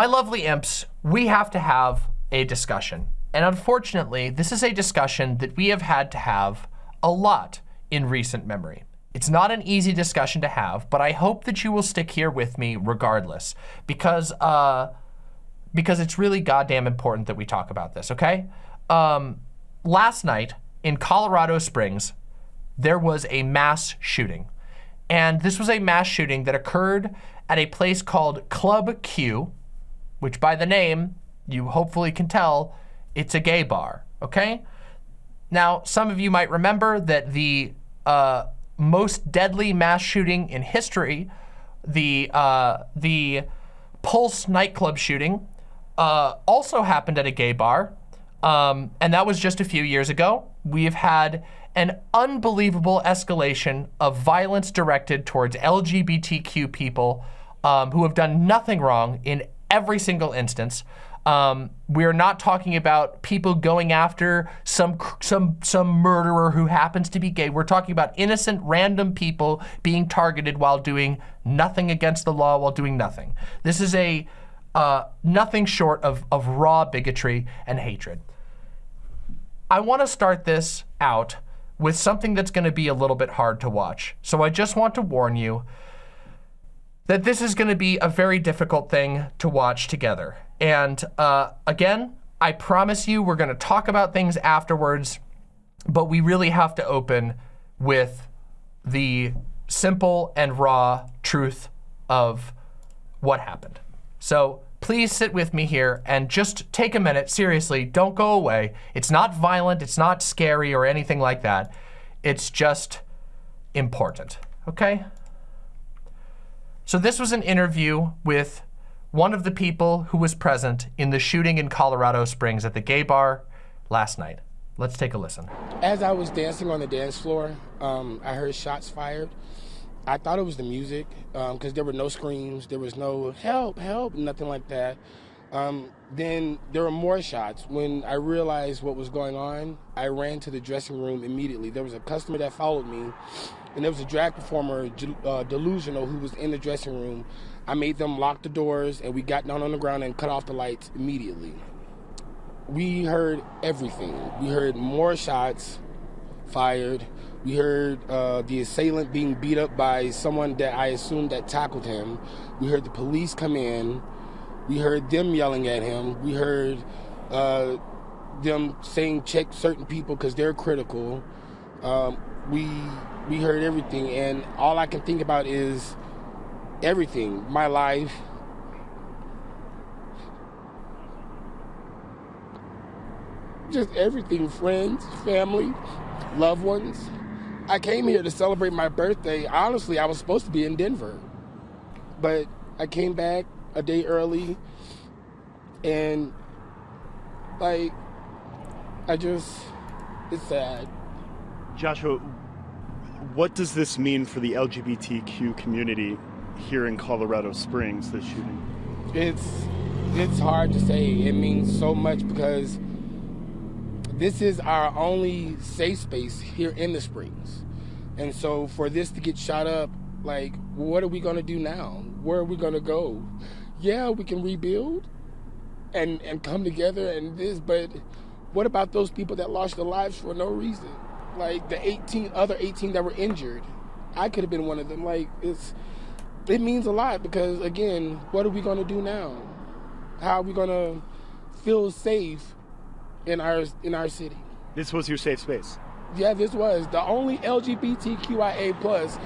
My lovely imps, we have to have a discussion. And unfortunately, this is a discussion that we have had to have a lot in recent memory. It's not an easy discussion to have, but I hope that you will stick here with me regardless because uh, because it's really goddamn important that we talk about this, okay? Um, last night in Colorado Springs, there was a mass shooting. And this was a mass shooting that occurred at a place called Club Q, which by the name, you hopefully can tell, it's a gay bar, okay? Now, some of you might remember that the uh, most deadly mass shooting in history, the, uh, the Pulse nightclub shooting, uh, also happened at a gay bar, um, and that was just a few years ago. We have had an unbelievable escalation of violence directed towards LGBTQ people um, who have done nothing wrong in every single instance. Um, we're not talking about people going after some some some murderer who happens to be gay. We're talking about innocent random people being targeted while doing nothing against the law, while doing nothing. This is a uh, nothing short of, of raw bigotry and hatred. I want to start this out with something that's going to be a little bit hard to watch. So I just want to warn you that this is going to be a very difficult thing to watch together. And uh, again, I promise you we're going to talk about things afterwards, but we really have to open with the simple and raw truth of what happened. So please sit with me here and just take a minute. Seriously, don't go away. It's not violent. It's not scary or anything like that. It's just important, okay? So this was an interview with one of the people who was present in the shooting in Colorado Springs at the gay bar last night. Let's take a listen. As I was dancing on the dance floor, um, I heard shots fired. I thought it was the music because um, there were no screams, there was no help, help, nothing like that. Um, then there were more shots. When I realized what was going on, I ran to the dressing room immediately. There was a customer that followed me, and there was a drag performer, uh, Delusional, who was in the dressing room. I made them lock the doors, and we got down on the ground and cut off the lights immediately. We heard everything. We heard more shots fired. We heard uh, the assailant being beat up by someone that I assumed that tackled him. We heard the police come in. We heard them yelling at him. We heard uh, them saying check certain people because they're critical. Um, we we heard everything, and all I can think about is everything, my life. Just everything, friends, family, loved ones. I came here to celebrate my birthday. Honestly, I was supposed to be in Denver. But I came back a day early and like I just it's sad. Joshua, what does this mean for the LGBTQ community here in Colorado Springs, this shooting? It's it's hard to say. It means so much because this is our only safe space here in the Springs. And so for this to get shot up, like, what are we gonna do now? Where are we gonna go? Yeah, we can rebuild and and come together and this, but what about those people that lost their lives for no reason? Like the 18 other 18 that were injured. I could have been one of them. Like it's it means a lot because again, what are we gonna do now? How are we gonna feel safe in our in our city? This was your safe space. Yeah, this was the only LGBTQIA plus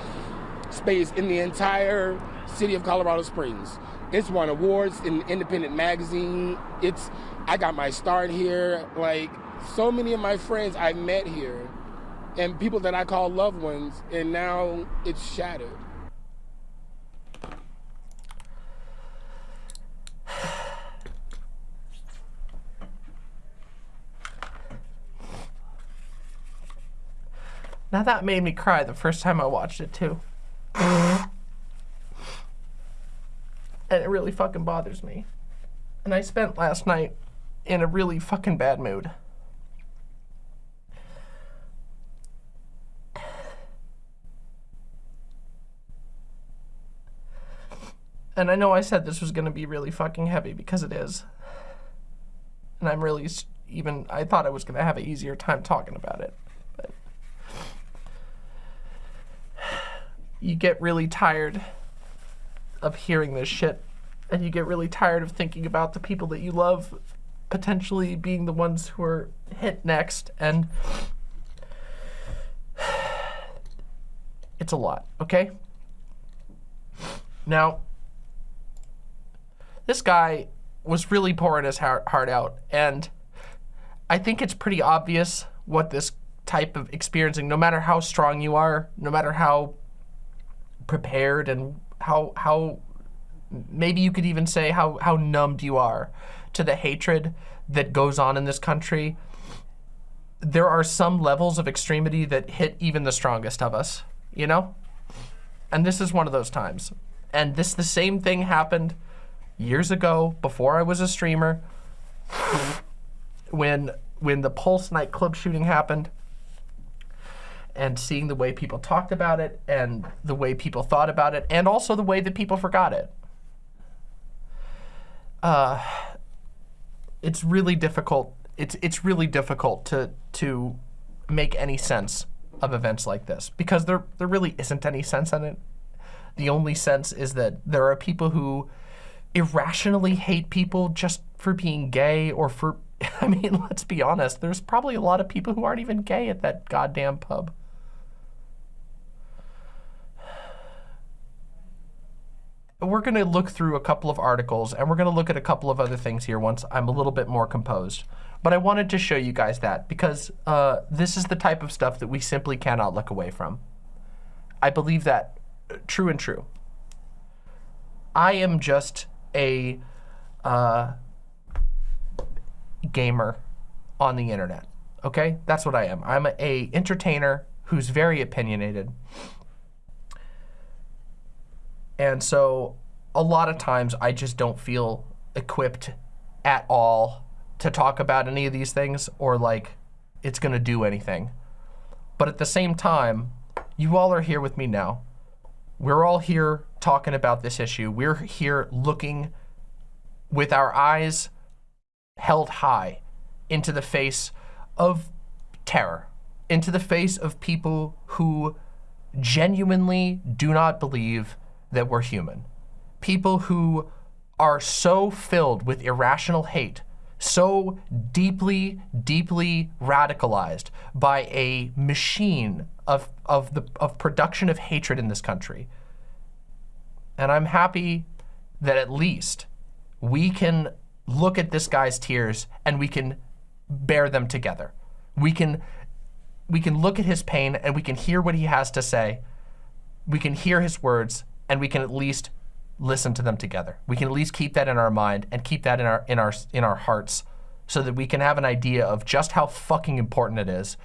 space in the entire city of Colorado Springs. It's won awards in Independent Magazine. It's I got my start here. Like so many of my friends I met here, and people that I call loved ones, and now it's shattered. Now that made me cry the first time I watched it too. and it really fucking bothers me. And I spent last night in a really fucking bad mood. And I know I said this was going to be really fucking heavy because it is. And I'm really even, I thought I was going to have an easier time talking about it. But you get really tired of hearing this shit. And you get really tired of thinking about the people that you love potentially being the ones who are hit next. And it's a lot, okay? Now, this guy was really pouring his heart, out, and I think it's pretty obvious what this type of experiencing, no matter how strong you are, no matter how prepared and how how maybe you could even say how how numbed you are to the hatred that goes on in this country. There are some levels of extremity that hit even the strongest of us, you know? And this is one of those times. And this the same thing happened years ago before I was a streamer when when the Pulse nightclub shooting happened and seeing the way people talked about it and the way people thought about it and also the way that people forgot it. Uh, it's really difficult. It's it's really difficult to to make any sense of events like this because there there really isn't any sense in it. The only sense is that there are people who irrationally hate people just for being gay or for I mean, let's be honest, there's probably a lot of people who aren't even gay at that goddamn pub. We're going to look through a couple of articles and we're going to look at a couple of other things here once I'm a little bit more composed. But I wanted to show you guys that because uh, this is the type of stuff that we simply cannot look away from. I believe that uh, true and true. I am just a uh, gamer on the internet. Okay, that's what I am. I'm a, a entertainer who's very opinionated, and so a lot of times I just don't feel equipped at all to talk about any of these things or like it's gonna do anything. But at the same time, you all are here with me now. We're all here talking about this issue. We're here looking with our eyes held high into the face of terror, into the face of people who genuinely do not believe that we're human. People who are so filled with irrational hate, so deeply, deeply radicalized by a machine of, of, the, of production of hatred in this country. And I'm happy that at least we can look at this guy's tears and we can bear them together. We can we can look at his pain and we can hear what he has to say. We can hear his words and we can at least listen to them together. We can at least keep that in our mind and keep that in our in our in our hearts so that we can have an idea of just how fucking important it is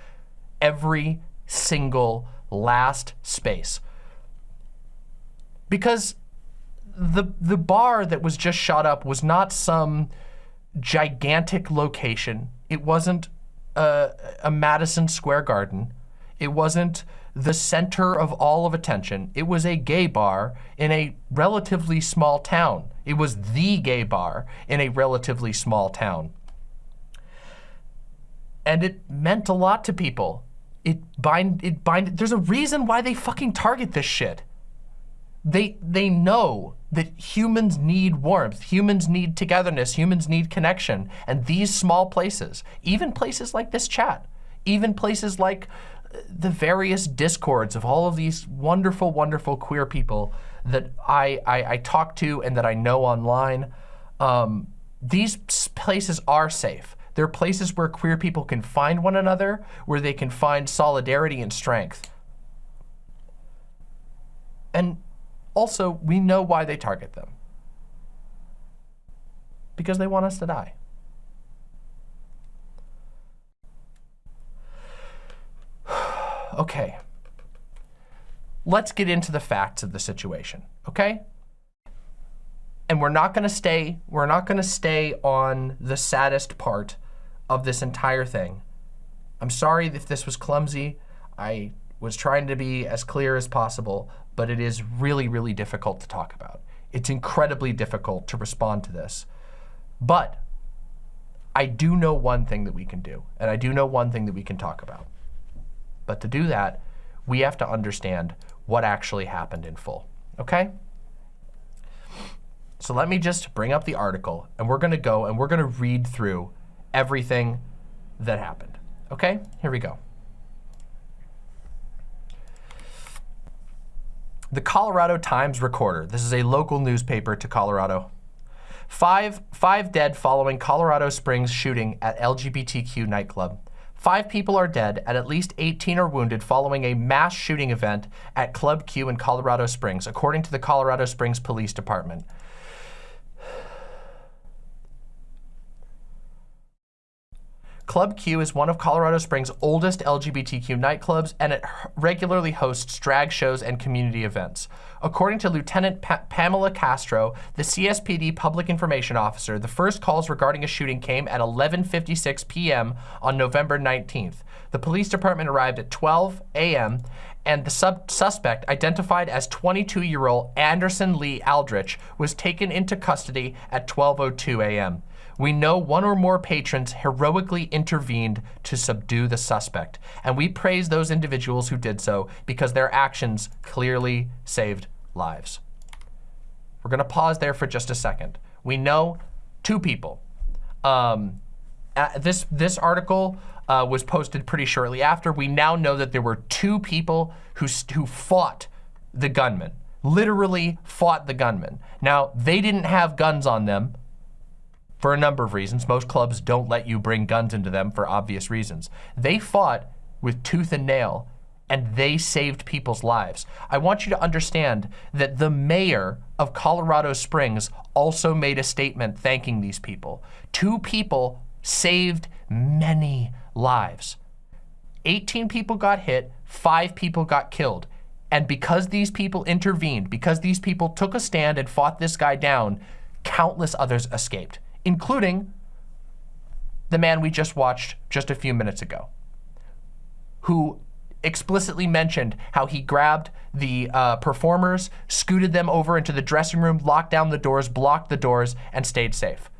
every single last space. Because the the bar that was just shot up was not some gigantic location. It wasn't a, a Madison Square Garden. It wasn't the center of all of attention. It was a gay bar in a relatively small town. It was the gay bar in a relatively small town. And it meant a lot to people. It bind it bind there's a reason why they fucking target this shit. They they know that humans need warmth, humans need togetherness, humans need connection. And these small places, even places like this chat, even places like the various discords of all of these wonderful, wonderful queer people that I, I, I talk to and that I know online, um, these places are safe. They're places where queer people can find one another, where they can find solidarity and strength. And also, we know why they target them. Because they want us to die. okay. Let's get into the facts of the situation, okay? And we're not gonna stay, we're not gonna stay on the saddest part of this entire thing. I'm sorry if this was clumsy. I was trying to be as clear as possible, but it is really, really difficult to talk about. It's incredibly difficult to respond to this. But I do know one thing that we can do, and I do know one thing that we can talk about. But to do that, we have to understand what actually happened in full, okay? So let me just bring up the article, and we're gonna go and we're gonna read through everything that happened, okay? Here we go. The Colorado Times Recorder. This is a local newspaper to Colorado. Five, five dead following Colorado Springs shooting at LGBTQ nightclub. Five people are dead and at least 18 are wounded following a mass shooting event at Club Q in Colorado Springs, according to the Colorado Springs Police Department. Club Q is one of Colorado Springs' oldest LGBTQ nightclubs, and it regularly hosts drag shows and community events. According to Lieutenant pa Pamela Castro, the CSPD public information officer, the first calls regarding a shooting came at 11.56 p.m. on November 19th. The police department arrived at 12 a.m., and the sub suspect, identified as 22-year-old Anderson Lee Aldrich, was taken into custody at 12.02 a.m. We know one or more patrons heroically intervened to subdue the suspect, and we praise those individuals who did so because their actions clearly saved lives. We're gonna pause there for just a second. We know two people. Um, this, this article uh, was posted pretty shortly after. We now know that there were two people who, who fought the gunman, literally fought the gunman. Now, they didn't have guns on them, for a number of reasons. Most clubs don't let you bring guns into them for obvious reasons. They fought with tooth and nail and they saved people's lives. I want you to understand that the mayor of Colorado Springs also made a statement thanking these people. Two people saved many lives. 18 people got hit, five people got killed. And because these people intervened, because these people took a stand and fought this guy down, countless others escaped including the man we just watched just a few minutes ago, who explicitly mentioned how he grabbed the uh, performers, scooted them over into the dressing room, locked down the doors, blocked the doors, and stayed safe.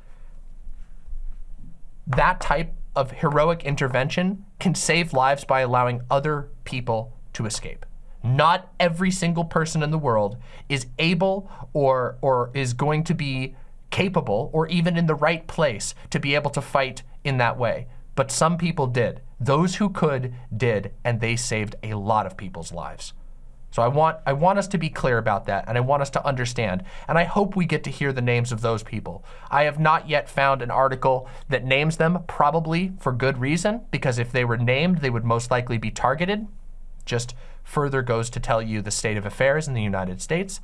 That type of heroic intervention can save lives by allowing other people to escape. Not every single person in the world is able or, or is going to be capable or even in the right place to be able to fight in that way. But some people did. Those who could did, and they saved a lot of people's lives. So I want, I want us to be clear about that, and I want us to understand, and I hope we get to hear the names of those people. I have not yet found an article that names them, probably for good reason, because if they were named, they would most likely be targeted. Just further goes to tell you the state of affairs in the United States,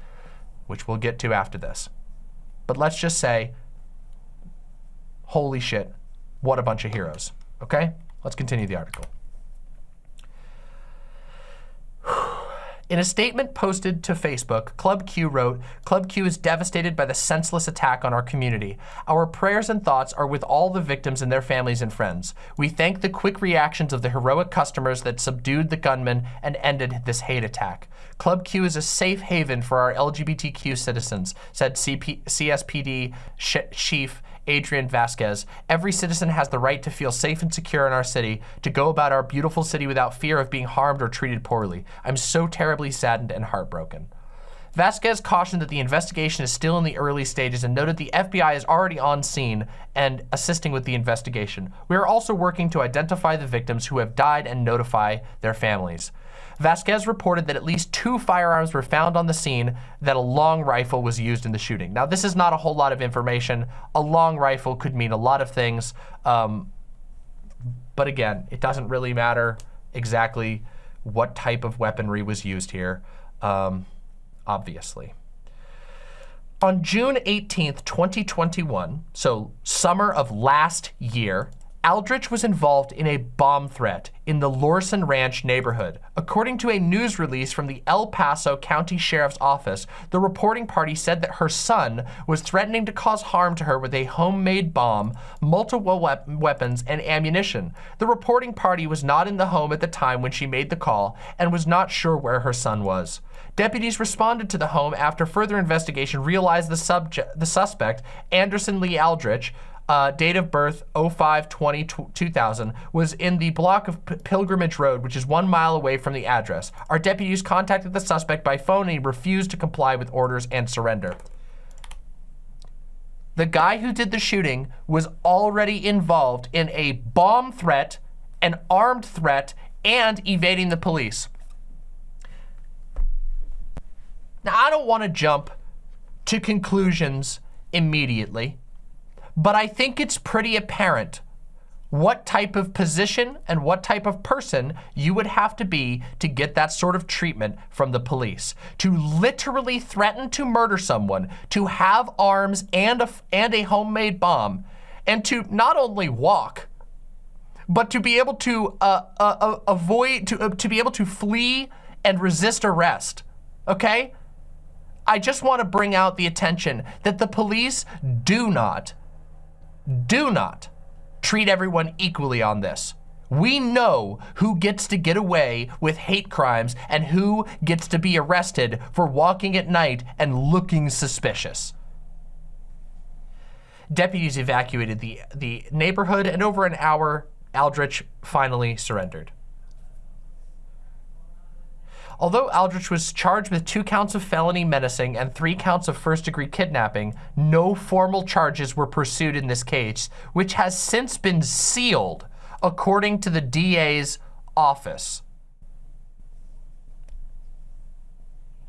which we'll get to after this. But let's just say, holy shit, what a bunch of heroes. Okay, let's continue the article. In a statement posted to Facebook, Club Q wrote, Club Q is devastated by the senseless attack on our community. Our prayers and thoughts are with all the victims and their families and friends. We thank the quick reactions of the heroic customers that subdued the gunman and ended this hate attack. Club Q is a safe haven for our LGBTQ citizens, said CP CSPD Chief Adrian Vasquez. Every citizen has the right to feel safe and secure in our city, to go about our beautiful city without fear of being harmed or treated poorly. I'm so terribly saddened and heartbroken. Vasquez cautioned that the investigation is still in the early stages and noted the FBI is already on scene and assisting with the investigation. We are also working to identify the victims who have died and notify their families. Vasquez reported that at least two firearms were found on the scene, that a long rifle was used in the shooting. Now, this is not a whole lot of information. A long rifle could mean a lot of things. Um, but again, it doesn't really matter exactly what type of weaponry was used here, um, obviously. On June 18th, 2021, so summer of last year, Aldrich was involved in a bomb threat in the Lorson Ranch neighborhood. According to a news release from the El Paso County Sheriff's Office, the reporting party said that her son was threatening to cause harm to her with a homemade bomb, multiple weapons, and ammunition. The reporting party was not in the home at the time when she made the call and was not sure where her son was. Deputies responded to the home after further investigation realized the, subject, the suspect, Anderson Lee Aldrich, uh, date of birth 05 20 2000 was in the block of P Pilgrimage Road, which is one mile away from the address. Our deputies contacted the suspect by phone and he refused to comply with orders and surrender. The guy who did the shooting was already involved in a bomb threat, an armed threat, and evading the police. Now, I don't want to jump to conclusions immediately. But I think it's pretty apparent what type of position and what type of person you would have to be to get that sort of treatment from the police. To literally threaten to murder someone, to have arms and a, and a homemade bomb, and to not only walk, but to be able to uh, uh, uh avoid, to, uh, to be able to flee and resist arrest, okay? I just want to bring out the attention that the police do not do not treat everyone equally on this. We know who gets to get away with hate crimes and who gets to be arrested for walking at night and looking suspicious. Deputies evacuated the, the neighborhood and over an hour, Aldrich finally surrendered. Although Aldrich was charged with two counts of felony menacing and three counts of first-degree kidnapping, no formal charges were pursued in this case, which has since been sealed, according to the DA's office.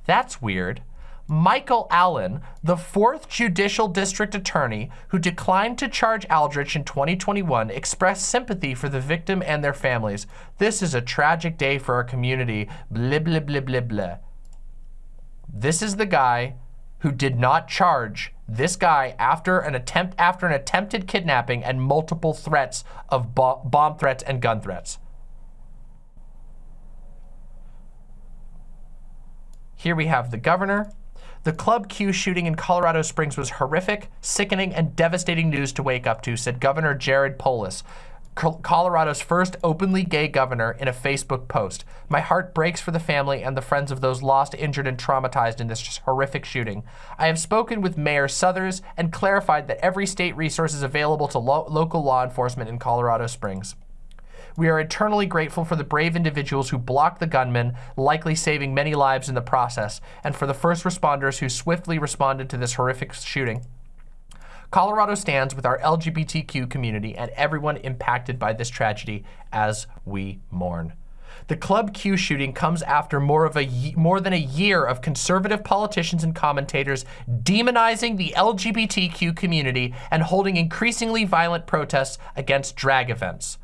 That's weird. Michael Allen, the fourth judicial district attorney who declined to charge Aldrich in 2021, expressed sympathy for the victim and their families. This is a tragic day for our community. Blah, blah, blah, blah, blah. This is the guy who did not charge this guy after an attempt after an attempted kidnapping and multiple threats of bo bomb threats and gun threats. Here we have the governor, the Club Q shooting in Colorado Springs was horrific, sickening, and devastating news to wake up to, said Governor Jared Polis, Colorado's first openly gay governor in a Facebook post. My heart breaks for the family and the friends of those lost, injured, and traumatized in this horrific shooting. I have spoken with Mayor Suthers and clarified that every state resource is available to lo local law enforcement in Colorado Springs. We are eternally grateful for the brave individuals who blocked the gunman, likely saving many lives in the process, and for the first responders who swiftly responded to this horrific shooting. Colorado stands with our LGBTQ community and everyone impacted by this tragedy as we mourn. The Club Q shooting comes after more of a more than a year of conservative politicians and commentators demonizing the LGBTQ community and holding increasingly violent protests against drag events.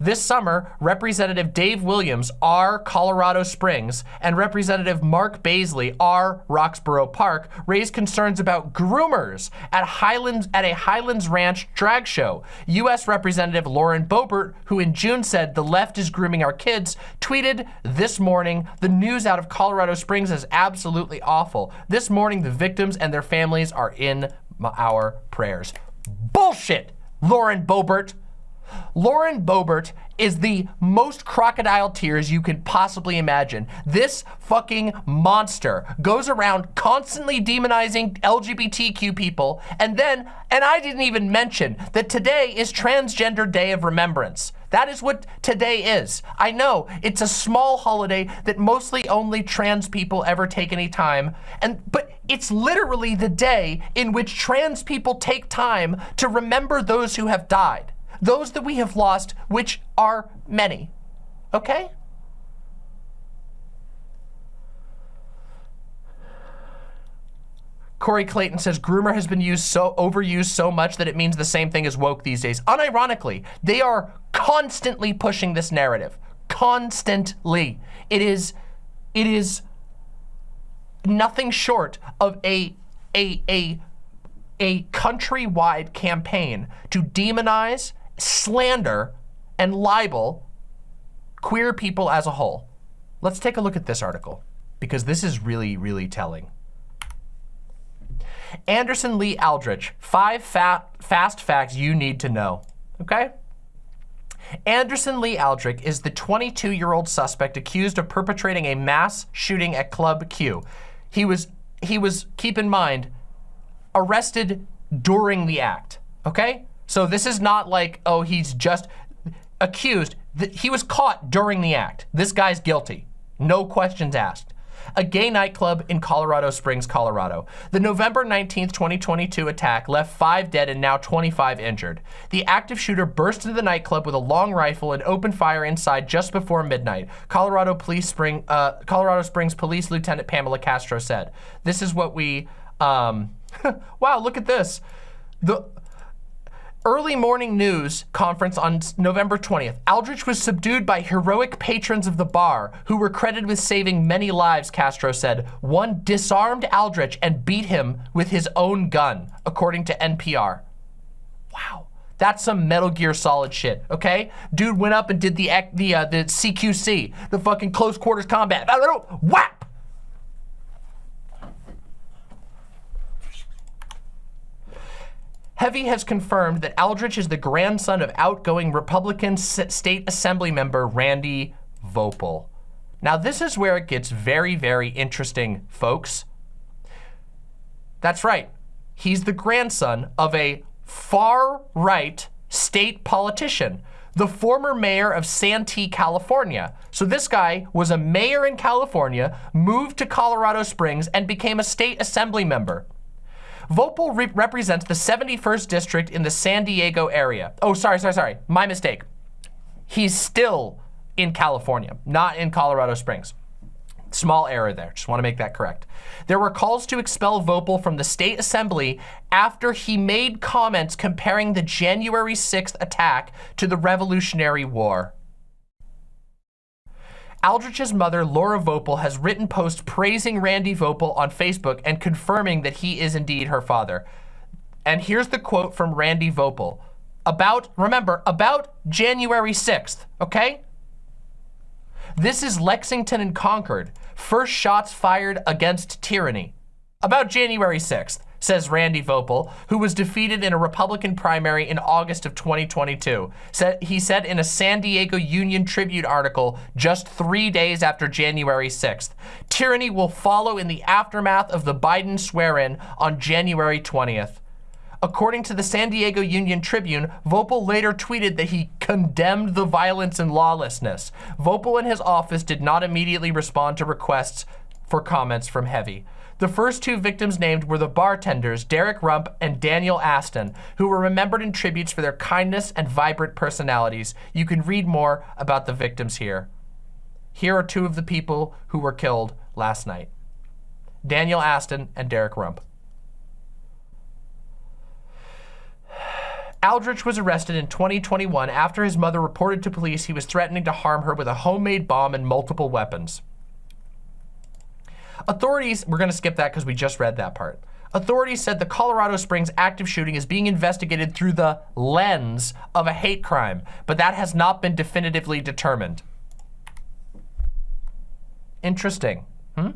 This summer, Representative Dave Williams, R. Colorado Springs, and Representative Mark Baisley, R. Roxborough Park, raised concerns about groomers at Highlands at a Highlands Ranch drag show. U.S. Representative Lauren Boebert, who in June said the left is grooming our kids, tweeted this morning, the news out of Colorado Springs is absolutely awful. This morning, the victims and their families are in our prayers. Bullshit, Lauren Boebert. Lauren Boebert is the most crocodile tears you could possibly imagine. This fucking monster goes around constantly demonizing LGBTQ people and then, and I didn't even mention that today is Transgender Day of Remembrance. That is what today is. I know it's a small holiday that mostly only trans people ever take any time, and but it's literally the day in which trans people take time to remember those who have died those that we have lost, which are many. Okay? Corey Clayton says groomer has been used so overused so much that it means the same thing as woke these days. Unironically, they are constantly pushing this narrative. Constantly. It is it is nothing short of a a a a countrywide campaign to demonize slander and libel queer people as a whole. Let's take a look at this article because this is really, really telling. Anderson Lee Aldrich, five fa fast facts you need to know, okay? Anderson Lee Aldrich is the 22-year-old suspect accused of perpetrating a mass shooting at Club Q. He was, he was, keep in mind, arrested during the act, okay? So this is not like, oh, he's just accused. He was caught during the act. This guy's guilty. No questions asked a gay nightclub in Colorado Springs, Colorado. The November 19th, 2022 attack left five dead and now 25 injured. The active shooter burst into the nightclub with a long rifle and opened fire inside just before midnight. Colorado Police Spring, uh, Colorado Springs Police Lieutenant Pamela Castro said. This is what we, um, wow, look at this. The, early morning news conference on November 20th, Aldrich was subdued by heroic patrons of the bar who were credited with saving many lives, Castro said. One disarmed Aldrich and beat him with his own gun, according to NPR. Wow. That's some Metal Gear Solid shit, okay? Dude went up and did the the uh, the CQC, the fucking close quarters combat. Whap! Heavy has confirmed that Aldrich is the grandson of outgoing Republican State Assembly member Randy Voepel. Now, this is where it gets very, very interesting, folks. That's right. He's the grandson of a far-right state politician, the former mayor of Santee, California. So this guy was a mayor in California, moved to Colorado Springs, and became a state assembly member. Voepel re represents the 71st district in the San Diego area. Oh, sorry, sorry, sorry. My mistake. He's still in California, not in Colorado Springs. Small error there, just wanna make that correct. There were calls to expel Voepel from the state assembly after he made comments comparing the January 6th attack to the Revolutionary War. Aldrich's mother, Laura Voepel, has written posts praising Randy Voepel on Facebook and confirming that he is indeed her father. And here's the quote from Randy Voepel About, remember, about January 6th, okay? This is Lexington and Concord. First shots fired against tyranny. About January 6th says Randy Voepel, who was defeated in a Republican primary in August of 2022. he said in a San Diego Union Tribune article just three days after January 6th, tyranny will follow in the aftermath of the Biden swear-in on January 20th. According to the San Diego Union Tribune, Voepel later tweeted that he condemned the violence and lawlessness. Voepel and his office did not immediately respond to requests for comments from Heavy. The first two victims named were the bartenders, Derek Rump and Daniel Aston, who were remembered in tributes for their kindness and vibrant personalities. You can read more about the victims here. Here are two of the people who were killed last night. Daniel Aston and Derek Rump. Aldrich was arrested in 2021 after his mother reported to police he was threatening to harm her with a homemade bomb and multiple weapons. Authorities, we're gonna skip that because we just read that part. Authorities said the Colorado Springs active shooting is being investigated through the lens of a hate crime, but that has not been definitively determined. Interesting. Hmm?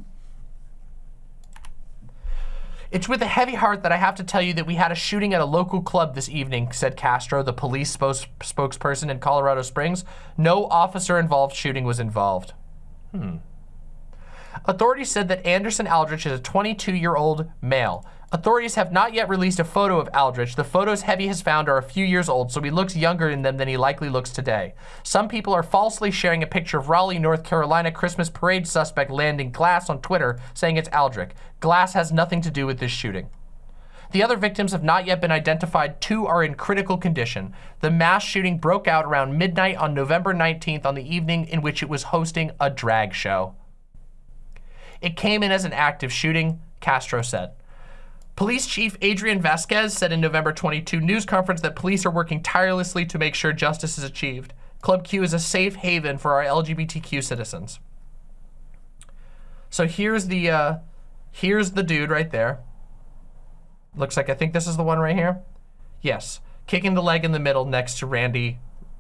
It's with a heavy heart that I have to tell you that we had a shooting at a local club this evening, said Castro, the police spokesperson in Colorado Springs. No officer involved shooting was involved. Hmm. Authorities said that Anderson Aldrich is a 22-year-old male. Authorities have not yet released a photo of Aldrich. The photos Heavy has found are a few years old, so he looks younger in them than he likely looks today. Some people are falsely sharing a picture of Raleigh, North Carolina Christmas parade suspect Landen Glass on Twitter, saying it's Aldrich. Glass has nothing to do with this shooting. The other victims have not yet been identified. Two are in critical condition. The mass shooting broke out around midnight on November 19th on the evening in which it was hosting a drag show. It came in as an active shooting, Castro said. Police Chief Adrian Vasquez said in November 22 news conference that police are working tirelessly to make sure justice is achieved. Club Q is a safe haven for our LGBTQ citizens. So here's the, uh, here's the dude right there. Looks like, I think this is the one right here. Yes. kicking the leg in the middle next to Randy,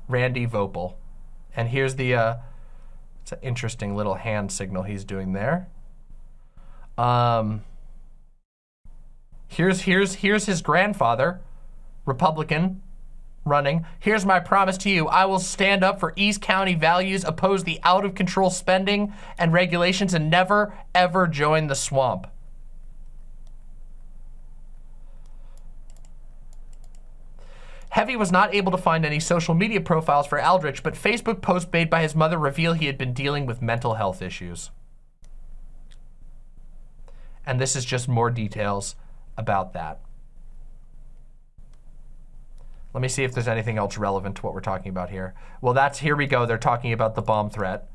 Randy Voepel. And here's the, uh, it's an interesting little hand signal he's doing there. Um, here's, here's, here's his grandfather, Republican, running. Here's my promise to you. I will stand up for East County values, oppose the out of control spending and regulations, and never, ever join the swamp. Heavy was not able to find any social media profiles for Aldrich, but Facebook posts made by his mother reveal he had been dealing with mental health issues. And this is just more details about that. Let me see if there's anything else relevant to what we're talking about here. Well, that's, here we go. They're talking about the bomb threat.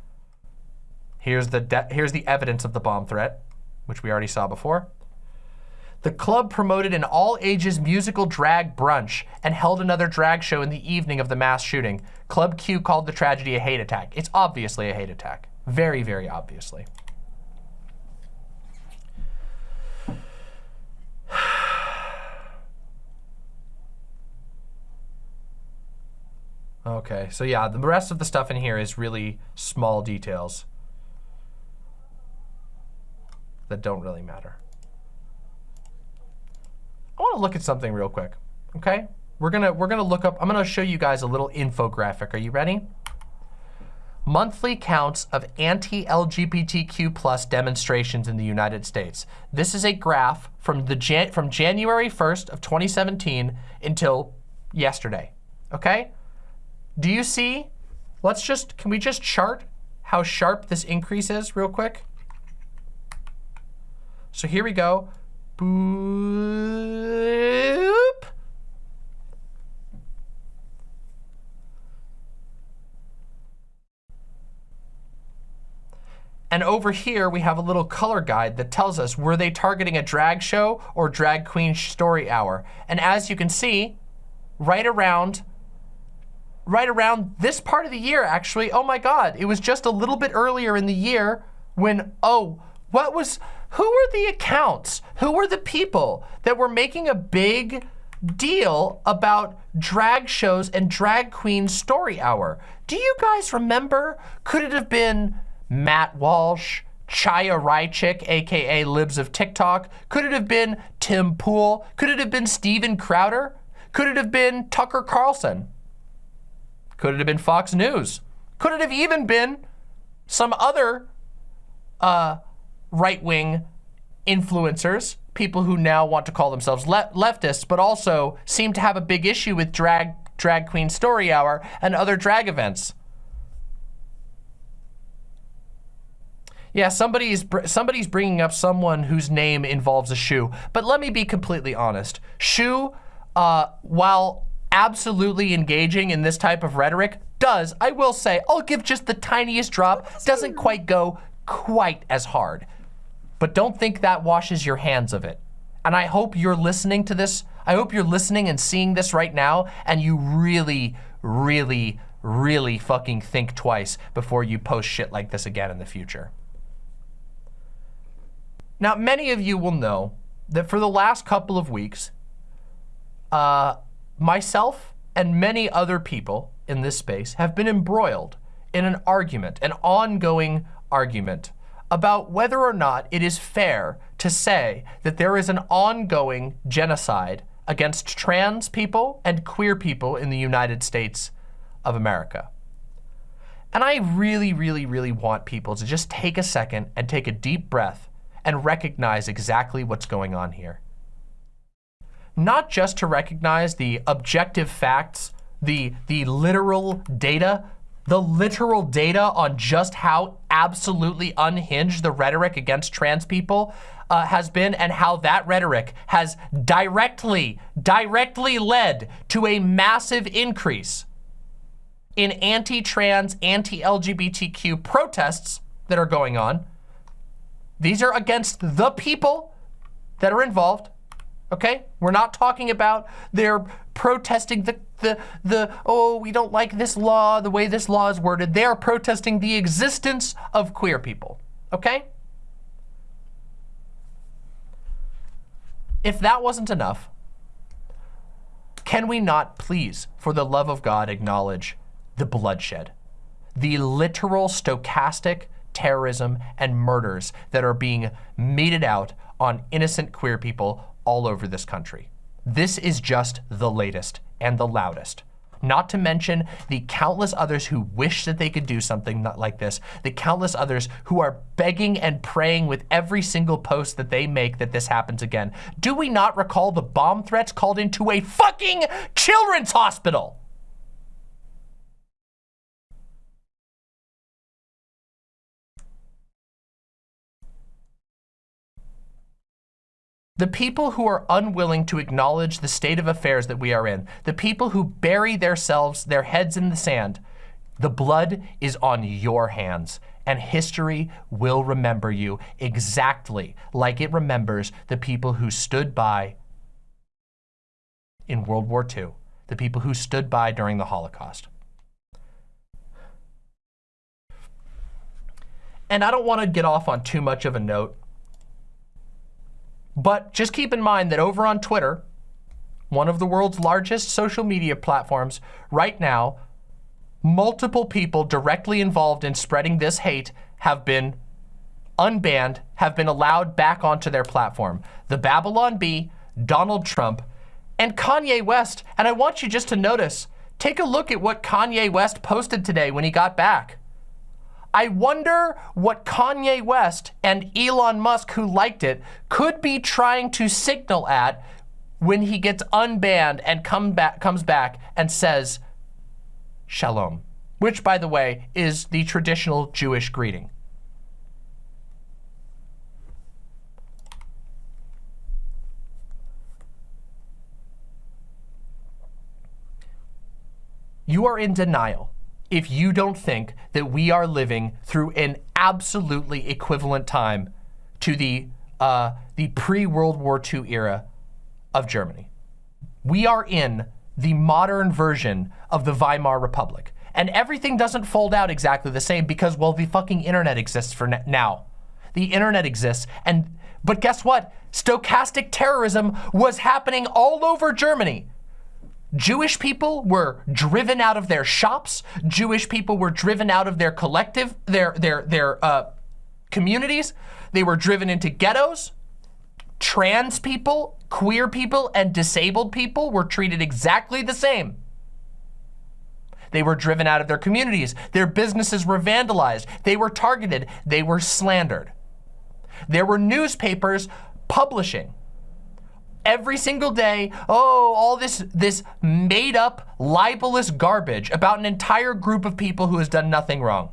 Here's the, here's the evidence of the bomb threat, which we already saw before. The club promoted an all-ages musical drag brunch and held another drag show in the evening of the mass shooting. Club Q called the tragedy a hate attack. It's obviously a hate attack. Very, very obviously. Okay, so yeah, the rest of the stuff in here is really small details that don't really matter. I want to look at something real quick, okay? We're gonna we're gonna look up. I'm gonna show you guys a little infographic. Are you ready? Monthly counts of anti-LGBTQ plus demonstrations in the United States. This is a graph from the Jan from January 1st of 2017 until yesterday. Okay? Do you see? Let's just can we just chart how sharp this increase is real quick? So here we go. Boop. And over here, we have a little color guide that tells us, were they targeting a drag show or drag queen story hour? And as you can see, right around, right around this part of the year, actually, oh my God, it was just a little bit earlier in the year when, oh, what was, who were the accounts? Who were the people that were making a big deal about drag shows and drag queen story hour? Do you guys remember? Could it have been Matt Walsh, Chaya Raichik, AKA Libs of TikTok? Could it have been Tim Pool? Could it have been Steven Crowder? Could it have been Tucker Carlson? Could it have been Fox News? Could it have even been some other uh, right-wing influencers, people who now want to call themselves le leftists, but also seem to have a big issue with drag, drag queen story hour and other drag events. Yeah, somebody's somebody's bringing up someone whose name involves a shoe. But let me be completely honest. Shoe, uh, while absolutely engaging in this type of rhetoric, does, I will say, I'll give just the tiniest drop, doesn't quite go quite as hard. But don't think that washes your hands of it. And I hope you're listening to this. I hope you're listening and seeing this right now and you really, really, really fucking think twice before you post shit like this again in the future. Now, many of you will know that for the last couple of weeks, uh, myself and many other people in this space have been embroiled in an argument, an ongoing argument about whether or not it is fair to say that there is an ongoing genocide against trans people and queer people in the United States of America. And I really, really, really want people to just take a second and take a deep breath and recognize exactly what's going on here. Not just to recognize the objective facts, the, the literal data, the literal data on just how absolutely unhinged the rhetoric against trans people uh, has been and how that rhetoric has directly, directly led to a massive increase in anti-trans, anti-LGBTQ protests that are going on. These are against the people that are involved, okay? We're not talking about they're protesting the, the, the, oh, we don't like this law, the way this law is worded. They are protesting the existence of queer people, okay? If that wasn't enough, Can we not please, for the love of God, acknowledge the bloodshed, the literal stochastic terrorism and murders that are being meted out on innocent queer people all over this country. This is just the latest and the loudest. Not to mention the countless others who wish that they could do something like this, the countless others who are begging and praying with every single post that they make that this happens again. Do we not recall the bomb threats called into a fucking children's hospital? The people who are unwilling to acknowledge the state of affairs that we are in, the people who bury themselves, their heads in the sand, the blood is on your hands and history will remember you exactly like it remembers the people who stood by in World War II, the people who stood by during the Holocaust. And I don't want to get off on too much of a note but just keep in mind that over on Twitter, one of the world's largest social media platforms, right now, multiple people directly involved in spreading this hate have been unbanned, have been allowed back onto their platform. The Babylon Bee, Donald Trump, and Kanye West. And I want you just to notice, take a look at what Kanye West posted today when he got back. I wonder what Kanye West and Elon Musk, who liked it, could be trying to signal at when he gets unbanned and come back, comes back and says, Shalom, which, by the way, is the traditional Jewish greeting. You are in denial if you don't think that we are living through an absolutely equivalent time to the, uh, the pre-World War II era of Germany. We are in the modern version of the Weimar Republic. And everything doesn't fold out exactly the same because, well, the fucking internet exists for now. The internet exists. And, but guess what? Stochastic terrorism was happening all over Germany. Jewish people were driven out of their shops. Jewish people were driven out of their collective, their, their, their uh, communities. They were driven into ghettos. Trans people, queer people, and disabled people were treated exactly the same. They were driven out of their communities. Their businesses were vandalized. They were targeted. They were slandered. There were newspapers publishing every single day, oh, all this, this made up libelous garbage about an entire group of people who has done nothing wrong.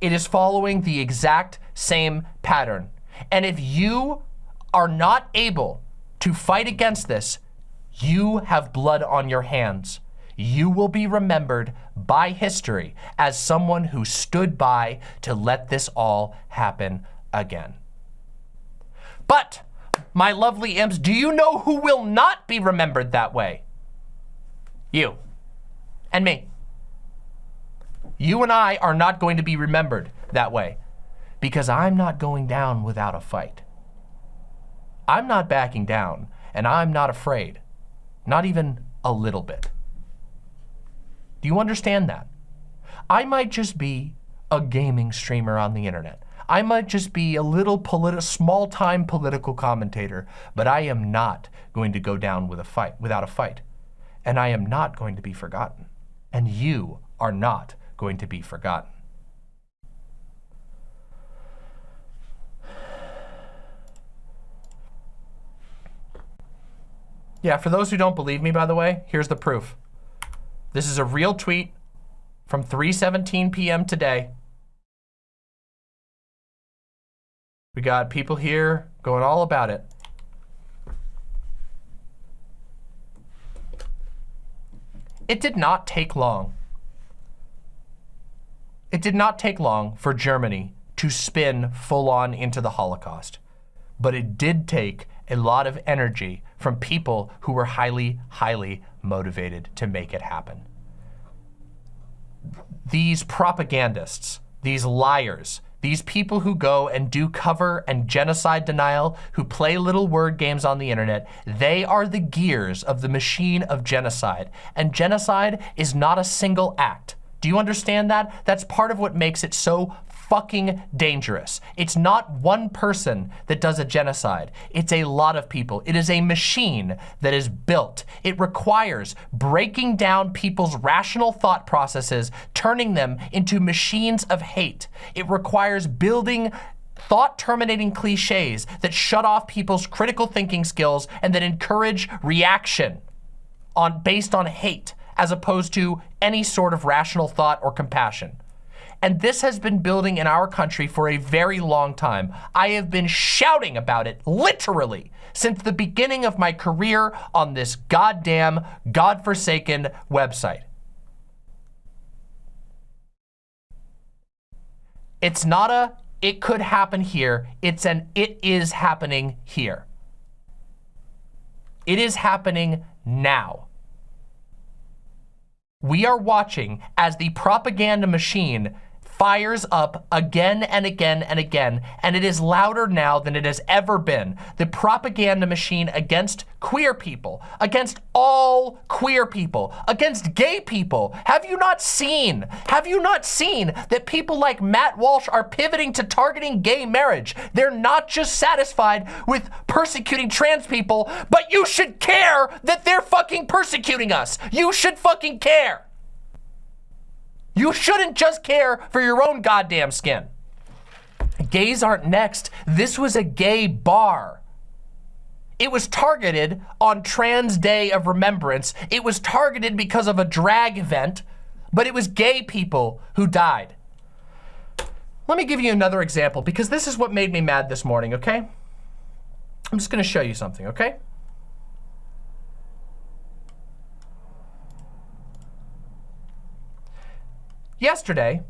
It is following the exact same pattern. And if you are not able to fight against this, you have blood on your hands. You will be remembered by history as someone who stood by to let this all happen again. But my lovely imps, do you know who will not be remembered that way? You and me. You and I are not going to be remembered that way because I'm not going down without a fight. I'm not backing down and I'm not afraid, not even a little bit. Do you understand that? I might just be a gaming streamer on the internet. I might just be a little small-time political commentator, but I am not going to go down with a fight, without a fight. And I am not going to be forgotten. And you are not going to be forgotten. Yeah, for those who don't believe me, by the way, here's the proof. This is a real tweet from 3.17 p.m. today. We got people here going all about it. It did not take long. It did not take long for Germany to spin full on into the Holocaust. But it did take a lot of energy from people who were highly, highly motivated to make it happen. These propagandists, these liars, these people who go and do cover and genocide denial, who play little word games on the internet, they are the gears of the machine of genocide. And genocide is not a single act. Do you understand that? That's part of what makes it so fucking dangerous. It's not one person that does a genocide. It's a lot of people. It is a machine that is built. It requires breaking down people's rational thought processes, turning them into machines of hate. It requires building thought terminating cliches that shut off people's critical thinking skills and that encourage reaction on based on hate as opposed to any sort of rational thought or compassion. And this has been building in our country for a very long time. I have been shouting about it, literally, since the beginning of my career on this goddamn, godforsaken website. It's not a, it could happen here. It's an, it is happening here. It is happening now. We are watching as the propaganda machine fires up again and again and again, and it is louder now than it has ever been. The propaganda machine against queer people, against all queer people, against gay people. Have you not seen, have you not seen that people like Matt Walsh are pivoting to targeting gay marriage? They're not just satisfied with persecuting trans people, but you should care that they're fucking persecuting us. You should fucking care. You shouldn't just care for your own goddamn skin. Gays aren't next. This was a gay bar. It was targeted on Trans Day of Remembrance. It was targeted because of a drag event, but it was gay people who died. Let me give you another example because this is what made me mad this morning, okay? I'm just gonna show you something, okay? Yesterday,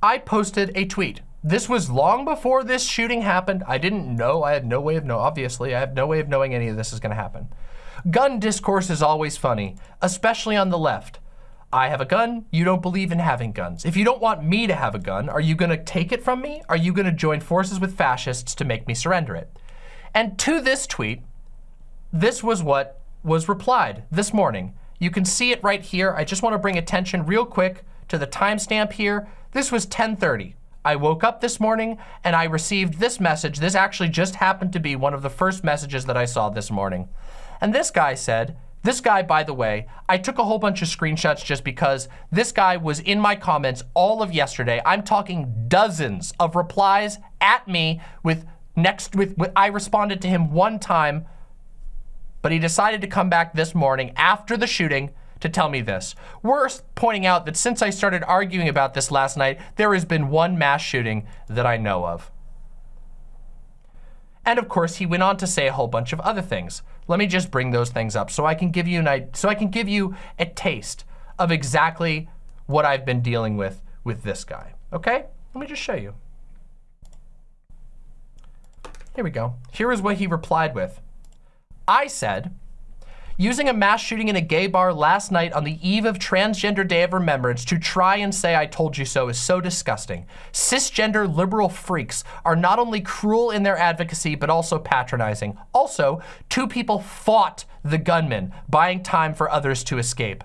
I posted a tweet. This was long before this shooting happened. I didn't know, I had no way of knowing, obviously, I have no way of knowing any of this is gonna happen. Gun discourse is always funny, especially on the left. I have a gun, you don't believe in having guns. If you don't want me to have a gun, are you gonna take it from me? Are you gonna join forces with fascists to make me surrender it? And to this tweet, this was what was replied this morning. You can see it right here. I just wanna bring attention real quick to the timestamp here, this was 1030. I woke up this morning and I received this message. This actually just happened to be one of the first messages that I saw this morning. And this guy said, this guy, by the way, I took a whole bunch of screenshots just because this guy was in my comments all of yesterday. I'm talking dozens of replies at me with next with, with I responded to him one time, but he decided to come back this morning after the shooting to tell me this. Worth pointing out that since I started arguing about this last night, there has been one mass shooting that I know of. And of course, he went on to say a whole bunch of other things. Let me just bring those things up so I can give you an so I can give you a taste of exactly what I've been dealing with with this guy. Okay? Let me just show you. Here we go. Here is what he replied with. I said, using a mass shooting in a gay bar last night on the eve of Transgender Day of Remembrance to try and say I told you so is so disgusting. Cisgender liberal freaks are not only cruel in their advocacy, but also patronizing. Also, two people fought the gunman, buying time for others to escape.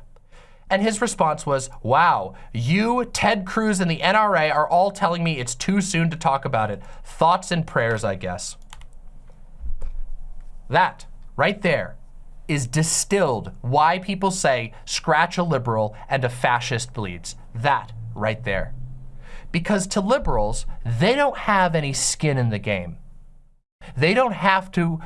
And his response was, wow, you, Ted Cruz, and the NRA are all telling me it's too soon to talk about it. Thoughts and prayers, I guess. That, right there, is distilled why people say scratch a liberal and a fascist bleeds. That right there. Because to liberals, they don't have any skin in the game. They don't have to,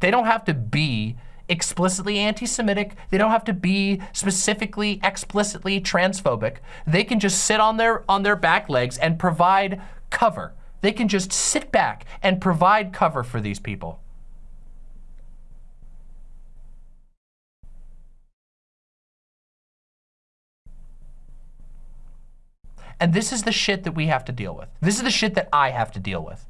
they don't have to be explicitly anti-Semitic. They don't have to be specifically, explicitly transphobic. They can just sit on their, on their back legs and provide cover. They can just sit back and provide cover for these people. And this is the shit that we have to deal with. This is the shit that I have to deal with.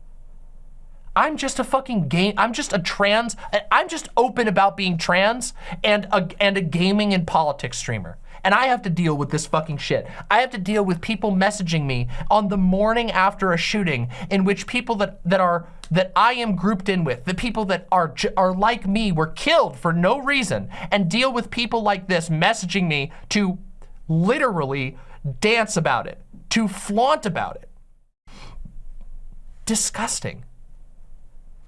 I'm just a fucking game. I'm just a trans. I'm just open about being trans and a, and a gaming and politics streamer. And I have to deal with this fucking shit. I have to deal with people messaging me on the morning after a shooting in which people that, that are, that I am grouped in with, the people that are, are like me were killed for no reason and deal with people like this messaging me to literally dance about it, to flaunt about it. Disgusting.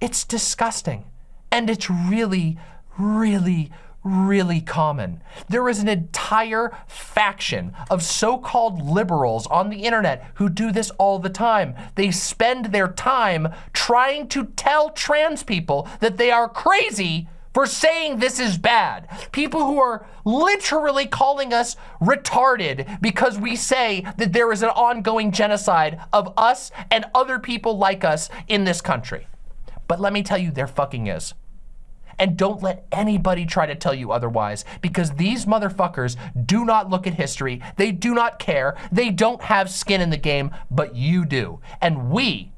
It's disgusting. And it's really, really, really common. There is an entire faction of so-called liberals on the internet who do this all the time. They spend their time trying to tell trans people that they are crazy for saying this is bad. People who are literally calling us retarded because we say that there is an ongoing genocide of us and other people like us in this country. But let me tell you, there fucking is. And don't let anybody try to tell you otherwise because these motherfuckers do not look at history. They do not care. They don't have skin in the game, but you do. And we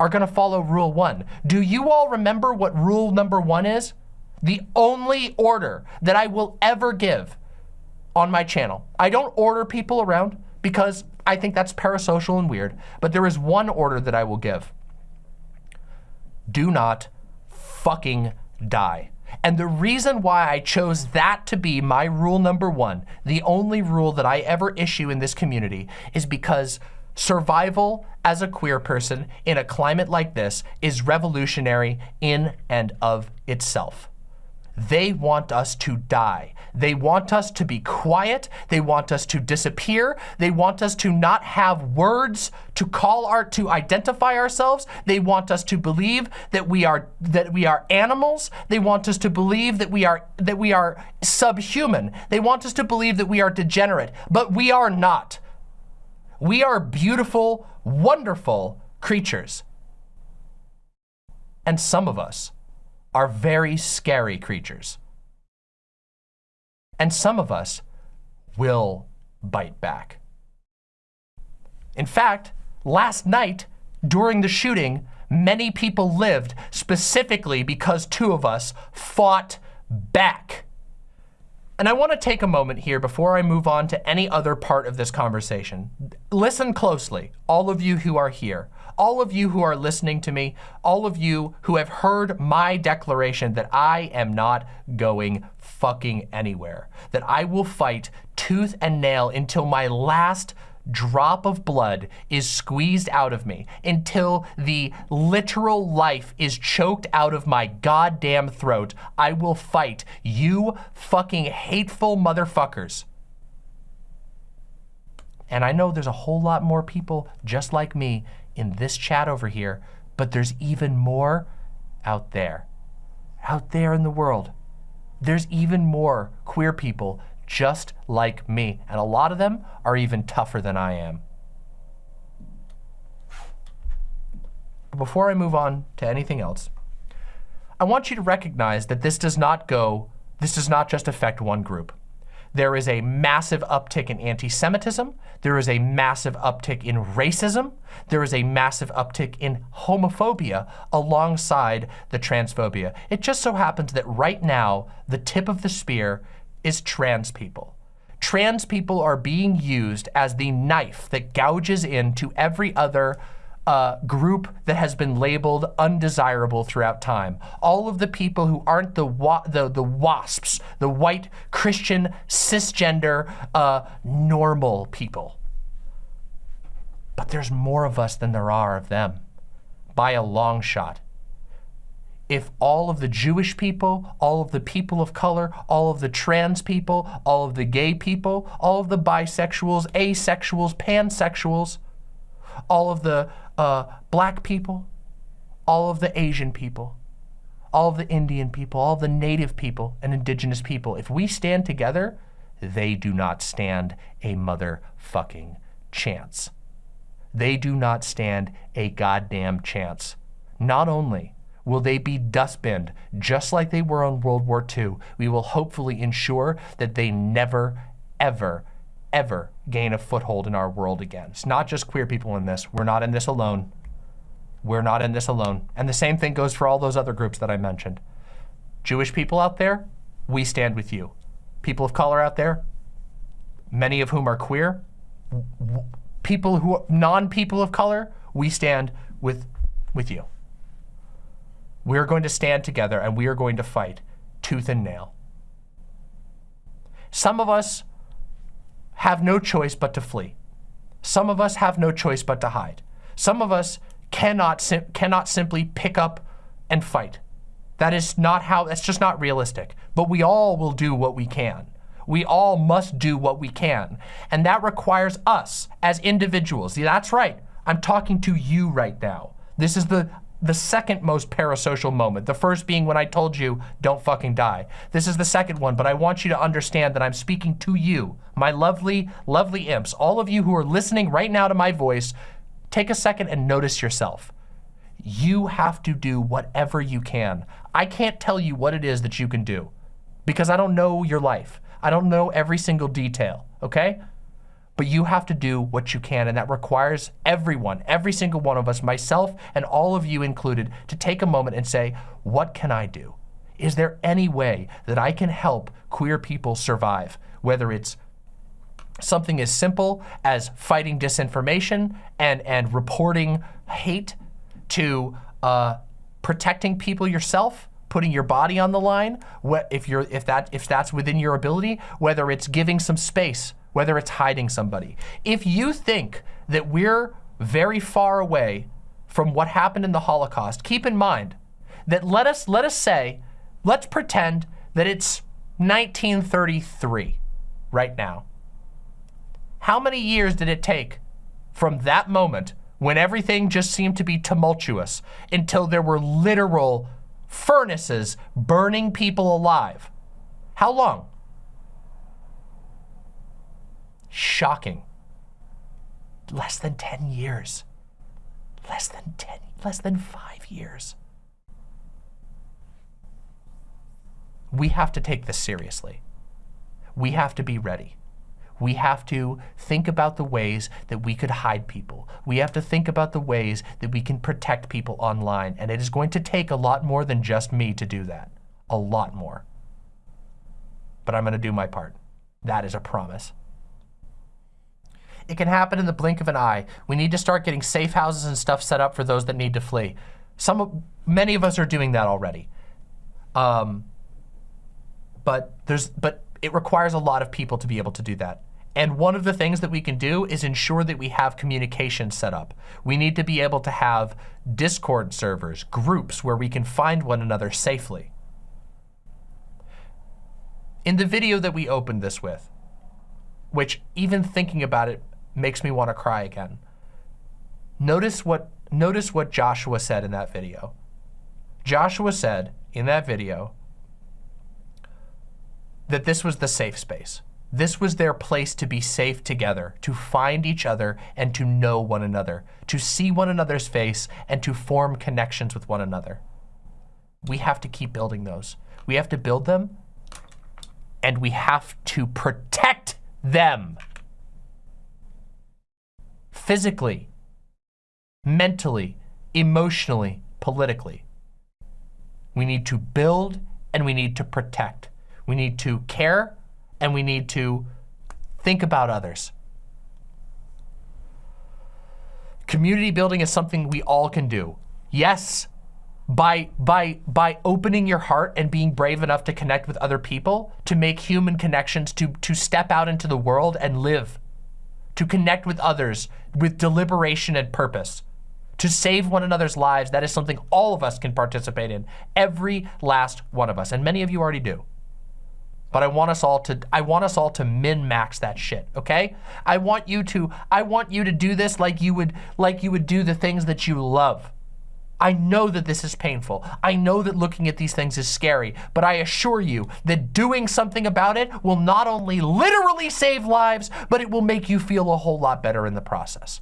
are gonna follow rule one. Do you all remember what rule number one is? The only order that I will ever give on my channel. I don't order people around because I think that's parasocial and weird, but there is one order that I will give. Do not fucking die. And the reason why I chose that to be my rule number one, the only rule that I ever issue in this community, is because survival as a queer person in a climate like this is revolutionary in and of itself. They want us to die. They want us to be quiet. They want us to disappear. They want us to not have words to call our, to identify ourselves. They want us to believe that we are, that we are animals. They want us to believe that we are, that we are subhuman. They want us to believe that we are degenerate, but we are not. We are beautiful, wonderful creatures. And some of us are very scary creatures. And some of us will bite back. In fact, last night during the shooting, many people lived specifically because two of us fought back. And I want to take a moment here before I move on to any other part of this conversation. Listen closely, all of you who are here all of you who are listening to me, all of you who have heard my declaration that I am not going fucking anywhere, that I will fight tooth and nail until my last drop of blood is squeezed out of me until the literal life is choked out of my goddamn throat, I will fight you fucking hateful motherfuckers. And I know there's a whole lot more people just like me in this chat over here, but there's even more out there. Out there in the world. There's even more queer people just like me. And a lot of them are even tougher than I am. Before I move on to anything else, I want you to recognize that this does not go, this does not just affect one group. There is a massive uptick in anti-Semitism. There is a massive uptick in racism. There is a massive uptick in homophobia alongside the transphobia. It just so happens that right now, the tip of the spear is trans people. Trans people are being used as the knife that gouges into every other uh, group that has been labeled undesirable throughout time. All of the people who aren't the wa the, the WASPs, the white Christian cisgender uh, normal people. But there's more of us than there are of them, by a long shot. If all of the Jewish people, all of the people of color, all of the trans people, all of the gay people, all of the bisexuals, asexuals, pansexuals, all of the uh, black people, all of the Asian people, all of the Indian people, all of the native people and indigenous people, if we stand together, they do not stand a motherfucking chance. They do not stand a goddamn chance. Not only will they be dustbinned just like they were on World War II, we will hopefully ensure that they never, ever, ever gain a foothold in our world again. It's not just queer people in this. We're not in this alone. we're not in this alone. And the same thing goes for all those other groups that I mentioned. Jewish people out there, we stand with you. People of color out there, many of whom are queer, people who non-people of color, we stand with, with you. We're going to stand together and we are going to fight tooth and nail. Some of us have no choice but to flee. Some of us have no choice but to hide. Some of us cannot, sim cannot simply pick up and fight. That is not how, that's just not realistic. But we all will do what we can. We all must do what we can. And that requires us as individuals. See, that's right. I'm talking to you right now. This is the the second most parasocial moment. The first being when I told you, don't fucking die. This is the second one, but I want you to understand that I'm speaking to you, my lovely, lovely imps. All of you who are listening right now to my voice, take a second and notice yourself. You have to do whatever you can. I can't tell you what it is that you can do because I don't know your life. I don't know every single detail, okay? But you have to do what you can. And that requires everyone, every single one of us, myself and all of you included, to take a moment and say, what can I do? Is there any way that I can help queer people survive? Whether it's something as simple as fighting disinformation and, and reporting hate to uh, protecting people yourself, putting your body on the line, if, you're, if, that, if that's within your ability, whether it's giving some space whether it's hiding somebody. If you think that we're very far away from what happened in the Holocaust, keep in mind that let us, let us say, let's pretend that it's 1933 right now. How many years did it take from that moment when everything just seemed to be tumultuous until there were literal furnaces burning people alive? How long? Shocking. Less than 10 years. Less than 10, less than five years. We have to take this seriously. We have to be ready. We have to think about the ways that we could hide people. We have to think about the ways that we can protect people online. And it is going to take a lot more than just me to do that. A lot more. But I'm going to do my part. That is a promise. It can happen in the blink of an eye. We need to start getting safe houses and stuff set up for those that need to flee. Some, many of us are doing that already. Um, but there's, but it requires a lot of people to be able to do that. And one of the things that we can do is ensure that we have communication set up. We need to be able to have Discord servers, groups where we can find one another safely. In the video that we opened this with, which even thinking about it makes me want to cry again. Notice what, notice what Joshua said in that video. Joshua said in that video that this was the safe space. This was their place to be safe together, to find each other and to know one another, to see one another's face and to form connections with one another. We have to keep building those. We have to build them and we have to protect them physically, mentally, emotionally, politically. We need to build and we need to protect. We need to care and we need to think about others. Community building is something we all can do. Yes, by, by, by opening your heart and being brave enough to connect with other people, to make human connections, to, to step out into the world and live to connect with others with deliberation and purpose, to save one another's lives. That is something all of us can participate in, every last one of us. And many of you already do. But I want us all to I want us all to min-max that shit, okay? I want you to I want you to do this like you would like you would do the things that you love. I know that this is painful. I know that looking at these things is scary, but I assure you that doing something about it will not only literally save lives, but it will make you feel a whole lot better in the process.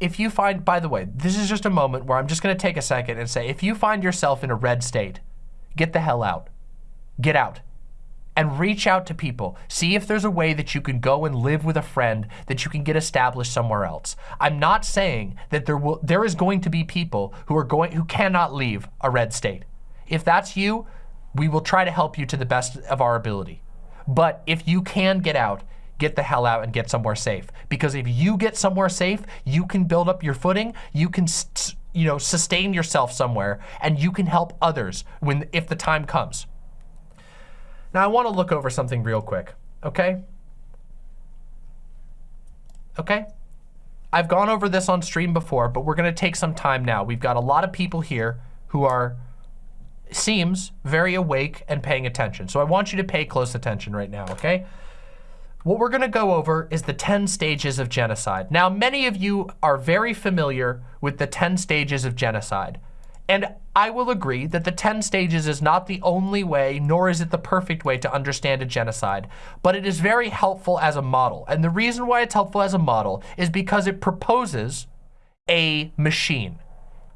if you find, by the way, this is just a moment where I'm just gonna take a second and say, if you find yourself in a red state, get the hell out. Get out and reach out to people. See if there's a way that you can go and live with a friend that you can get established somewhere else. I'm not saying that there will there is going to be people who are going who cannot leave a red state. If that's you, we will try to help you to the best of our ability. But if you can get out, get the hell out and get somewhere safe. Because if you get somewhere safe, you can build up your footing, you can you know, sustain yourself somewhere and you can help others when if the time comes. Now I want to look over something real quick, okay? Okay? I've gone over this on stream before, but we're going to take some time now. We've got a lot of people here who are, seems, very awake and paying attention. So I want you to pay close attention right now, okay? What we're going to go over is the 10 stages of genocide. Now, many of you are very familiar with the 10 stages of genocide. And I will agree that the 10 stages is not the only way, nor is it the perfect way to understand a genocide, but it is very helpful as a model. And the reason why it's helpful as a model is because it proposes a machine.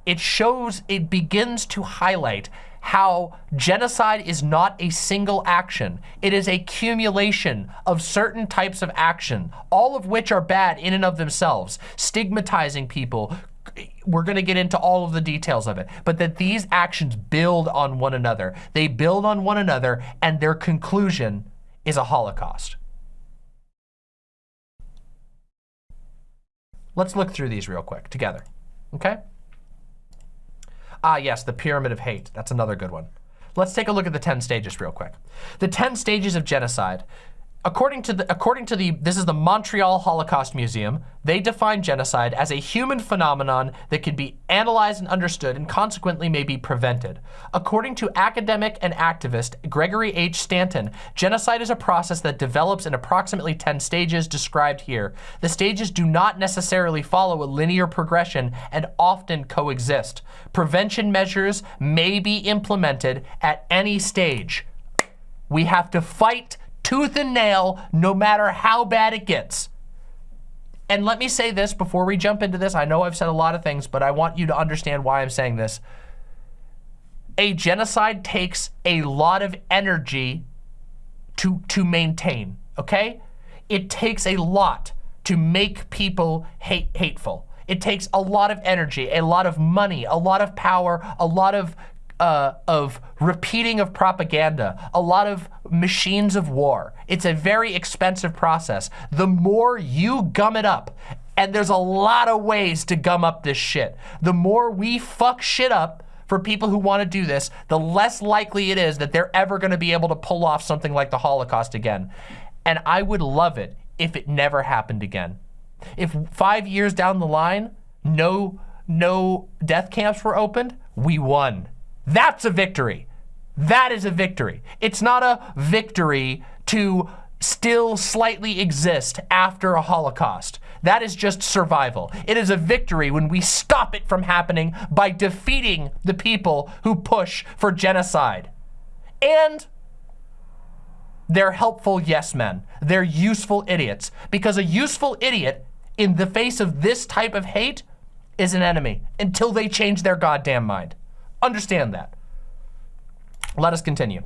It shows, it begins to highlight how genocide is not a single action. It is a accumulation of certain types of action, all of which are bad in and of themselves. Stigmatizing people, we're going to get into all of the details of it, but that these actions build on one another. They build on one another and their conclusion is a Holocaust. Let's look through these real quick together, okay? Ah, yes, the pyramid of hate. That's another good one. Let's take a look at the 10 stages real quick. The 10 stages of genocide According to the, according to the, this is the Montreal Holocaust Museum, they define genocide as a human phenomenon that can be analyzed and understood and consequently may be prevented. According to academic and activist Gregory H. Stanton, genocide is a process that develops in approximately 10 stages described here. The stages do not necessarily follow a linear progression and often coexist. Prevention measures may be implemented at any stage. We have to fight tooth and nail, no matter how bad it gets. And let me say this before we jump into this. I know I've said a lot of things, but I want you to understand why I'm saying this. A genocide takes a lot of energy to, to maintain, okay? It takes a lot to make people hate hateful. It takes a lot of energy, a lot of money, a lot of power, a lot of uh, of repeating of propaganda, a lot of machines of war. It's a very expensive process. The more you gum it up, and there's a lot of ways to gum up this shit, the more we fuck shit up for people who want to do this, the less likely it is that they're ever going to be able to pull off something like the Holocaust again. And I would love it if it never happened again. If five years down the line, no, no death camps were opened, we won. That's a victory. That is a victory. It's not a victory to still slightly exist after a Holocaust. That is just survival. It is a victory when we stop it from happening by defeating the people who push for genocide. And they're helpful yes men. They're useful idiots. Because a useful idiot in the face of this type of hate is an enemy until they change their goddamn mind. Understand that. Let us continue.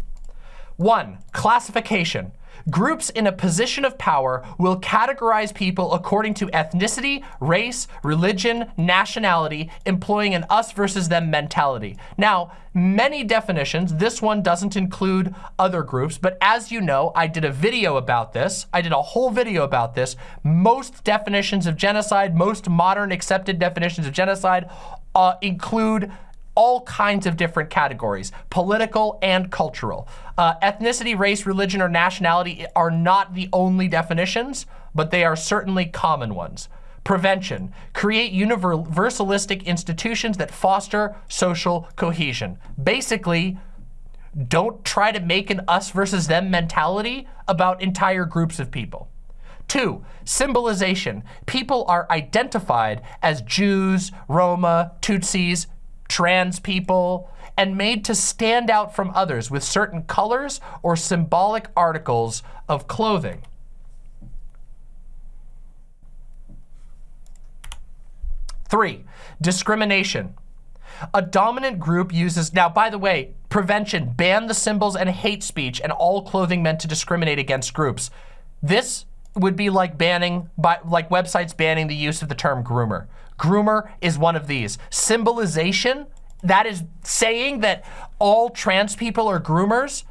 One, classification. Groups in a position of power will categorize people according to ethnicity, race, religion, nationality, employing an us versus them mentality. Now, many definitions, this one doesn't include other groups, but as you know, I did a video about this. I did a whole video about this. Most definitions of genocide, most modern accepted definitions of genocide uh, include all kinds of different categories, political and cultural. Uh, ethnicity, race, religion, or nationality are not the only definitions, but they are certainly common ones. Prevention, create universalistic institutions that foster social cohesion. Basically, don't try to make an us versus them mentality about entire groups of people. Two, symbolization. People are identified as Jews, Roma, Tutsis, trans people, and made to stand out from others with certain colors or symbolic articles of clothing. Three, discrimination. A dominant group uses, now by the way, prevention, ban the symbols and hate speech and all clothing meant to discriminate against groups. This would be like banning, by, like websites banning the use of the term groomer. Groomer is one of these. Symbolization, that is saying that all trans people are groomers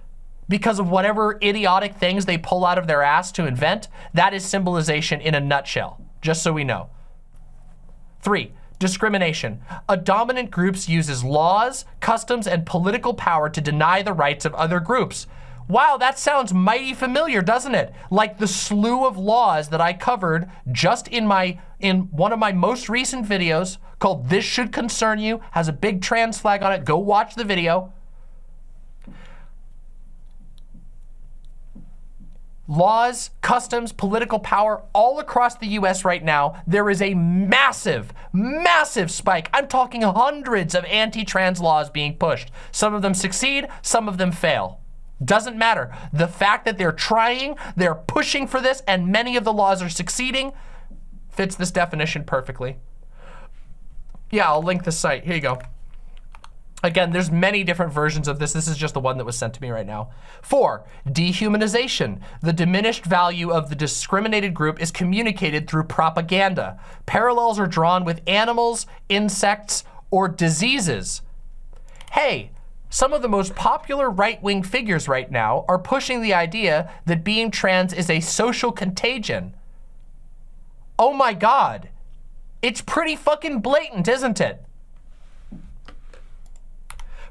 because of whatever idiotic things they pull out of their ass to invent. That is symbolization in a nutshell, just so we know. Three, discrimination. A dominant group uses laws, customs, and political power to deny the rights of other groups. Wow, that sounds mighty familiar, doesn't it? Like the slew of laws that I covered just in my in one of my most recent videos called This Should Concern You, has a big trans flag on it. Go watch the video. laws, customs, political power all across the US right now, there is a massive, massive spike. I'm talking hundreds of anti-trans laws being pushed. Some of them succeed, some of them fail. Doesn't matter. The fact that they're trying, they're pushing for this, and many of the laws are succeeding fits this definition perfectly. Yeah, I'll link the site. Here you go. Again, there's many different versions of this. This is just the one that was sent to me right now. Four, dehumanization. The diminished value of the discriminated group is communicated through propaganda. Parallels are drawn with animals, insects, or diseases. Hey, some of the most popular right-wing figures right now are pushing the idea that being trans is a social contagion. Oh my God. It's pretty fucking blatant, isn't it?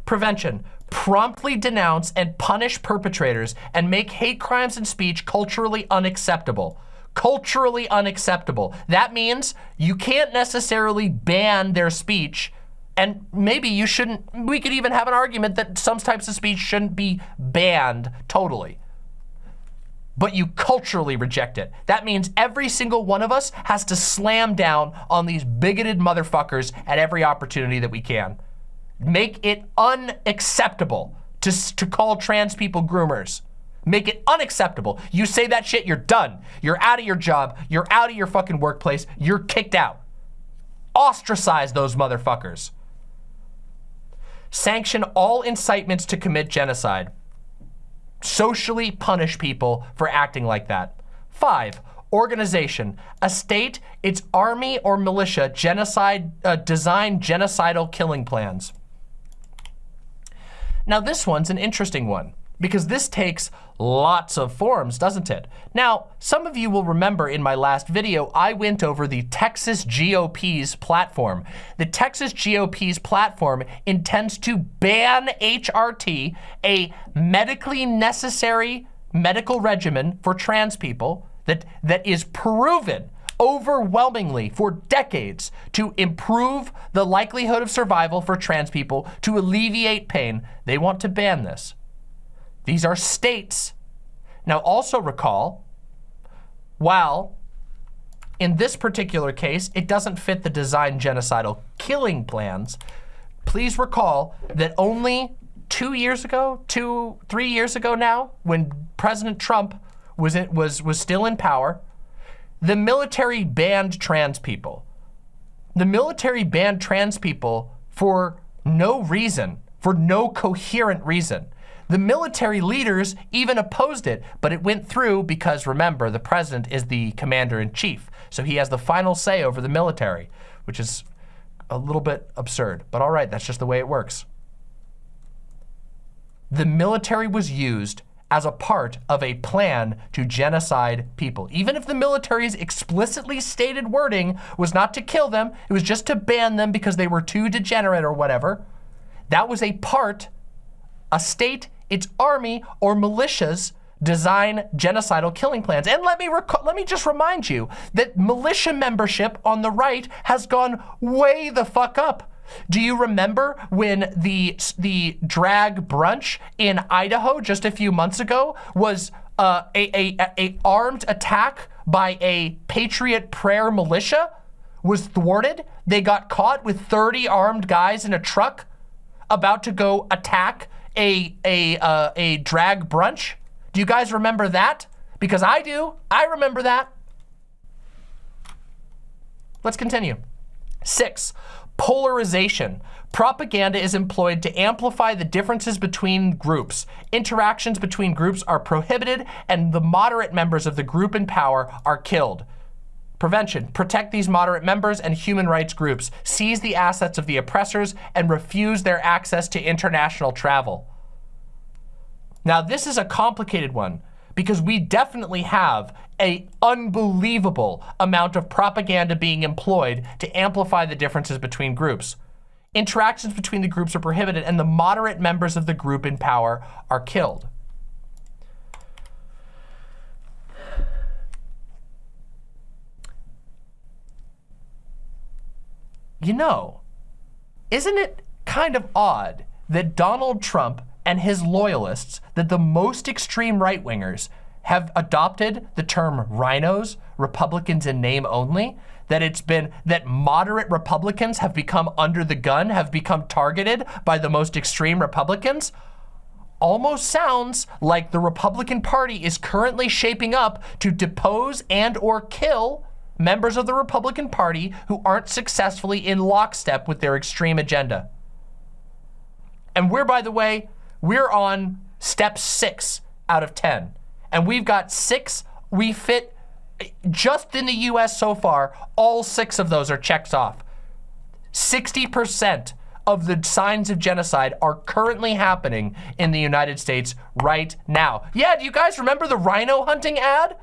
Prevention. Promptly denounce and punish perpetrators and make hate crimes and speech culturally unacceptable. Culturally unacceptable. That means you can't necessarily ban their speech and maybe you shouldn't, we could even have an argument that some types of speech shouldn't be banned totally. But you culturally reject it. That means every single one of us has to slam down on these bigoted motherfuckers at every opportunity that we can make it unacceptable to, to call trans people groomers. Make it unacceptable. You say that shit, you're done. You're out of your job. You're out of your fucking workplace. You're kicked out. Ostracize those motherfuckers. Sanction all incitements to commit genocide. Socially punish people for acting like that. Five, organization, a state, its army or militia genocide, uh, design genocidal killing plans. Now this one's an interesting one because this takes lots of forms, doesn't it? Now, some of you will remember in my last video, I went over the Texas GOP's platform. The Texas GOP's platform intends to ban HRT, a medically necessary medical regimen for trans people that, that is proven overwhelmingly for decades to improve the likelihood of survival for trans people, to alleviate pain. They want to ban this. These are states. Now also recall, while in this particular case, it doesn't fit the design genocidal killing plans, please recall that only two years ago, two, three years ago now, when President Trump was, in, was, was still in power, the military banned trans people. The military banned trans people for no reason, for no coherent reason. The military leaders even opposed it, but it went through because remember, the president is the commander in chief. So he has the final say over the military, which is a little bit absurd, but all right, that's just the way it works. The military was used as a part of a plan to genocide people. Even if the military's explicitly stated wording was not to kill them, it was just to ban them because they were too degenerate or whatever, that was a part, a state, its army, or militias design genocidal killing plans. And let me let me just remind you that militia membership on the right has gone way the fuck up do you remember when the, the drag brunch in Idaho just a few months ago was uh, a, a, a armed attack by a Patriot Prayer militia was thwarted? They got caught with 30 armed guys in a truck about to go attack a, a, uh, a drag brunch. Do you guys remember that? Because I do. I remember that. Let's continue. Six, polarization. Propaganda is employed to amplify the differences between groups. Interactions between groups are prohibited and the moderate members of the group in power are killed. Prevention. Protect these moderate members and human rights groups. Seize the assets of the oppressors and refuse their access to international travel. Now, this is a complicated one because we definitely have a unbelievable amount of propaganda being employed to amplify the differences between groups. Interactions between the groups are prohibited and the moderate members of the group in power are killed. You know, isn't it kind of odd that Donald Trump and his loyalists, that the most extreme right-wingers have adopted the term RINOs, Republicans in name only, that it's been, that moderate Republicans have become under the gun, have become targeted by the most extreme Republicans, almost sounds like the Republican Party is currently shaping up to depose and or kill members of the Republican Party who aren't successfully in lockstep with their extreme agenda. And we're, by the way, we're on step six out of 10. And we've got six, we fit, just in the US so far, all six of those are checked off. 60% of the signs of genocide are currently happening in the United States right now. Yeah, do you guys remember the RINO hunting ad?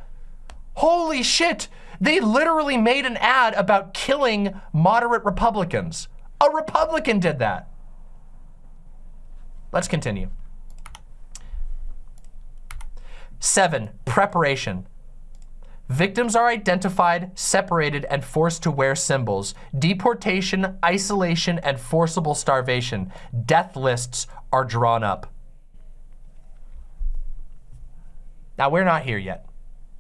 Holy shit, they literally made an ad about killing moderate Republicans. A Republican did that. Let's continue. Seven, preparation. Victims are identified, separated, and forced to wear symbols. Deportation, isolation, and forcible starvation. Death lists are drawn up. Now, we're not here yet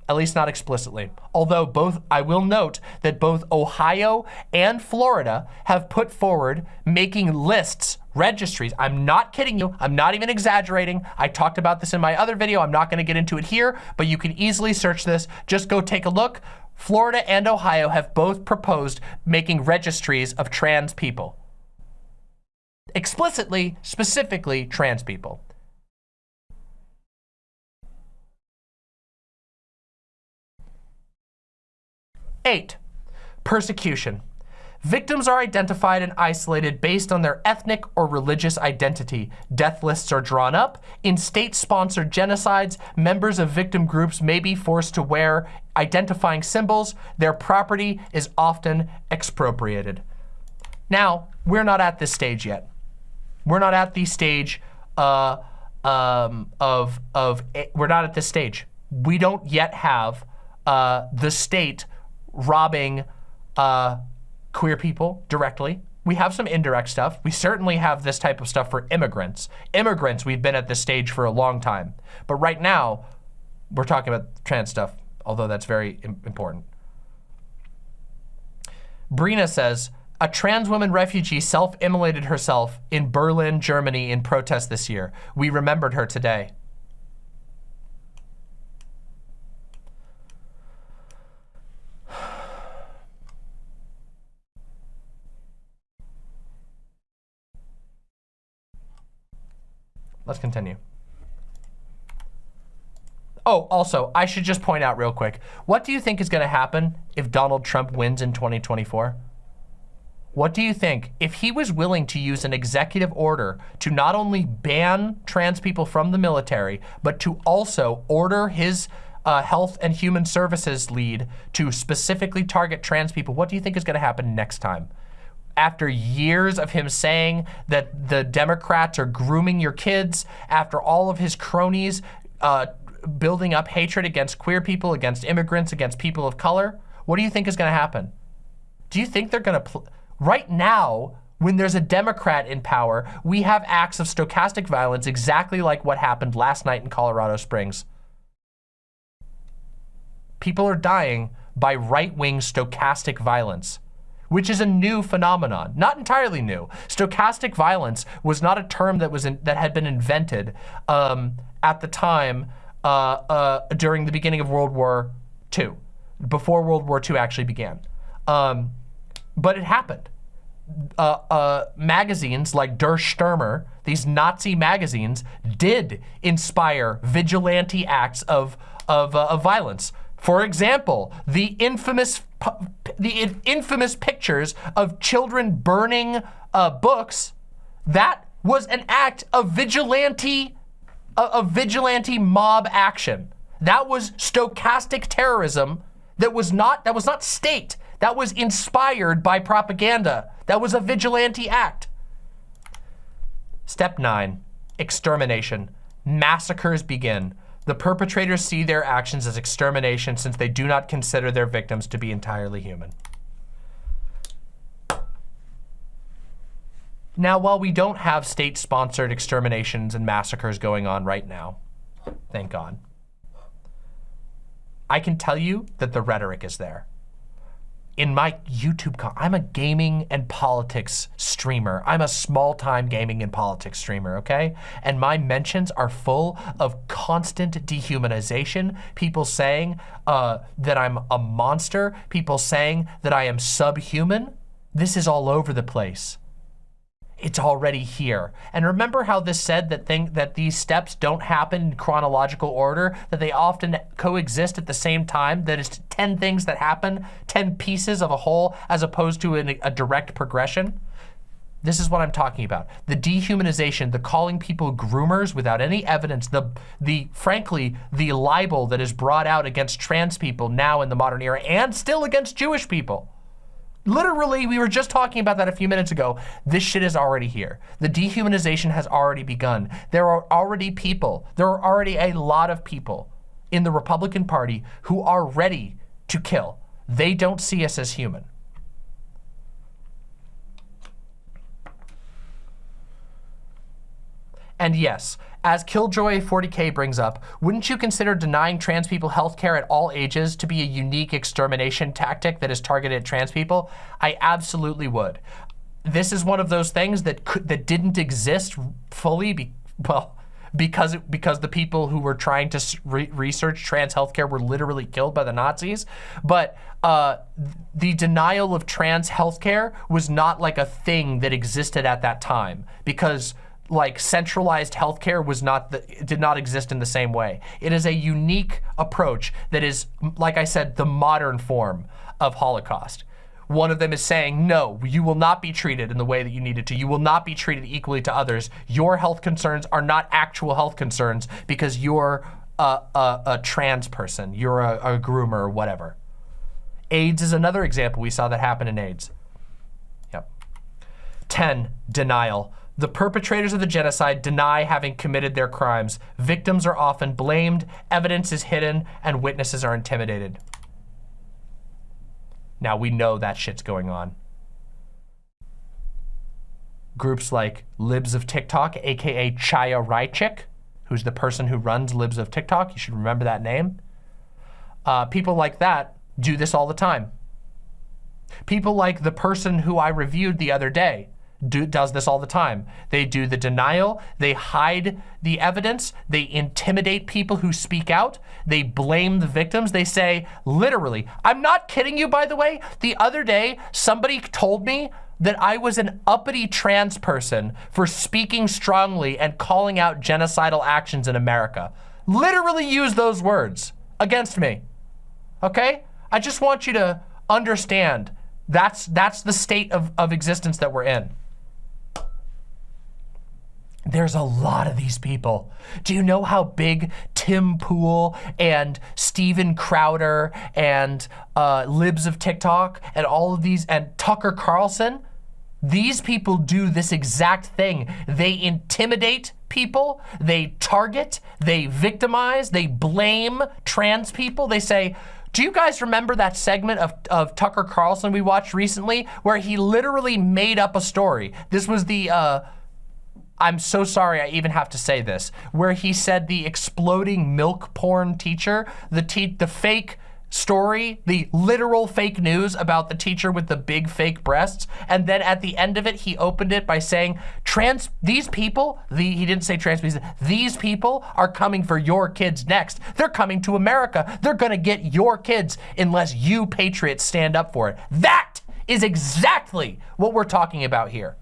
at least not explicitly. Although both, I will note that both Ohio and Florida have put forward making lists, registries. I'm not kidding you. I'm not even exaggerating. I talked about this in my other video. I'm not gonna get into it here, but you can easily search this. Just go take a look. Florida and Ohio have both proposed making registries of trans people. Explicitly, specifically trans people. Eight, persecution. Victims are identified and isolated based on their ethnic or religious identity. Death lists are drawn up. In state-sponsored genocides, members of victim groups may be forced to wear identifying symbols. Their property is often expropriated. Now, we're not at this stage yet. We're not at the stage uh, um, of, of, we're not at this stage. We don't yet have uh, the state robbing uh, queer people directly. We have some indirect stuff. We certainly have this type of stuff for immigrants. Immigrants, we've been at this stage for a long time. But right now, we're talking about trans stuff, although that's very important. Brina says, a trans woman refugee self-immolated herself in Berlin, Germany in protest this year. We remembered her today. Let's continue. Oh, also, I should just point out real quick. What do you think is going to happen if Donald Trump wins in 2024? What do you think if he was willing to use an executive order to not only ban trans people from the military, but to also order his uh, health and human services lead to specifically target trans people? What do you think is going to happen next time? After years of him saying that the Democrats are grooming your kids, after all of his cronies uh, building up hatred against queer people, against immigrants, against people of color, what do you think is gonna happen? Do you think they're gonna, right now, when there's a Democrat in power, we have acts of stochastic violence exactly like what happened last night in Colorado Springs. People are dying by right-wing stochastic violence which is a new phenomenon, not entirely new. Stochastic violence was not a term that was in, that had been invented um, at the time uh, uh, during the beginning of World War II, before World War II actually began. Um, but it happened. Uh, uh, magazines like Der Stürmer, these Nazi magazines, did inspire vigilante acts of, of, uh, of violence. For example, the infamous the infamous pictures of children burning uh, books, that was an act of vigilante, of vigilante mob action. That was stochastic terrorism that was not, that was not state. That was inspired by propaganda. That was a vigilante act. Step nine, extermination. Massacres begin. The perpetrators see their actions as extermination since they do not consider their victims to be entirely human. Now, while we don't have state-sponsored exterminations and massacres going on right now, thank God, I can tell you that the rhetoric is there. In my YouTube, I'm a gaming and politics streamer. I'm a small-time gaming and politics streamer, okay? And my mentions are full of constant dehumanization, people saying uh, that I'm a monster, people saying that I am subhuman. This is all over the place it's already here. And remember how this said that thing that these steps don't happen in chronological order, that they often coexist at the same time, that it's 10 things that happen, 10 pieces of a whole, as opposed to an, a direct progression? This is what I'm talking about. The dehumanization, the calling people groomers without any evidence, the, the frankly, the libel that is brought out against trans people now in the modern era and still against Jewish people. Literally, we were just talking about that a few minutes ago. This shit is already here. The dehumanization has already begun. There are already people, there are already a lot of people in the Republican Party who are ready to kill. They don't see us as human. And yes, as Killjoy 40K brings up, wouldn't you consider denying trans people healthcare at all ages to be a unique extermination tactic that is targeted at trans people? I absolutely would. This is one of those things that could, that didn't exist fully, be, well, because because the people who were trying to re research trans healthcare were literally killed by the Nazis. But uh, the denial of trans healthcare was not like a thing that existed at that time because like centralized healthcare was not the, did not exist in the same way. It is a unique approach that is, like I said, the modern form of Holocaust. One of them is saying, no, you will not be treated in the way that you needed to. You will not be treated equally to others. Your health concerns are not actual health concerns because you're a, a, a trans person. You're a, a groomer or whatever. AIDS is another example. We saw that happen in AIDS. Yep. 10, denial. The perpetrators of the genocide deny having committed their crimes. Victims are often blamed, evidence is hidden, and witnesses are intimidated. Now we know that shit's going on. Groups like Libs of TikTok, AKA Chaya Raichik, who's the person who runs Libs of TikTok, you should remember that name. Uh, people like that do this all the time. People like the person who I reviewed the other day, do, does this all the time. They do the denial, they hide the evidence, they intimidate people who speak out, they blame the victims, they say, literally, I'm not kidding you, by the way, the other day, somebody told me that I was an uppity trans person for speaking strongly and calling out genocidal actions in America. Literally use those words against me, okay? I just want you to understand that's, that's the state of, of existence that we're in. There's a lot of these people. Do you know how big Tim Pool and Steven Crowder and uh, Libs of TikTok and all of these and Tucker Carlson? These people do this exact thing. They intimidate people, they target, they victimize, they blame trans people. They say, do you guys remember that segment of, of Tucker Carlson we watched recently where he literally made up a story? This was the, uh, I'm so sorry I even have to say this, where he said the exploding milk porn teacher, the te the fake story, the literal fake news about the teacher with the big fake breasts. And then at the end of it, he opened it by saying, trans, these people, the, he didn't say trans, said, these people are coming for your kids next. They're coming to America. They're gonna get your kids unless you patriots stand up for it. That is exactly what we're talking about here.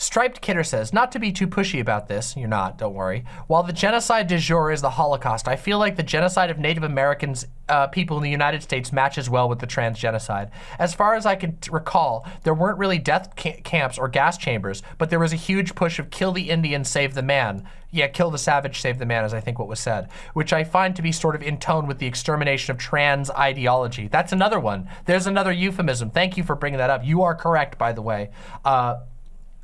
Striped Kidder says, not to be too pushy about this, you're not, don't worry. While the genocide du jour is the Holocaust, I feel like the genocide of Native Americans uh, people in the United States matches well with the trans genocide. As far as I can recall, there weren't really death ca camps or gas chambers, but there was a huge push of kill the Indian, save the man. Yeah, kill the savage, save the man is I think what was said, which I find to be sort of in tone with the extermination of trans ideology. That's another one. There's another euphemism. Thank you for bringing that up. You are correct, by the way. Uh,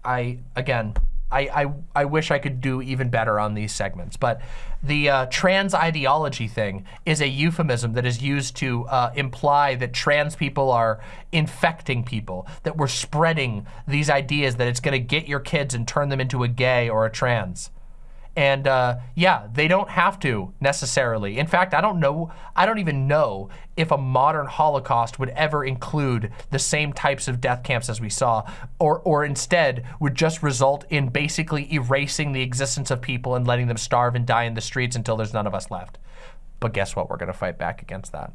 I, again, I, I, I wish I could do even better on these segments, but the uh, trans ideology thing is a euphemism that is used to uh, imply that trans people are infecting people, that we're spreading these ideas that it's gonna get your kids and turn them into a gay or a trans. And uh, yeah, they don't have to necessarily. In fact, I don't know, I don't even know if a modern Holocaust would ever include the same types of death camps as we saw, or, or instead would just result in basically erasing the existence of people and letting them starve and die in the streets until there's none of us left. But guess what? We're gonna fight back against that.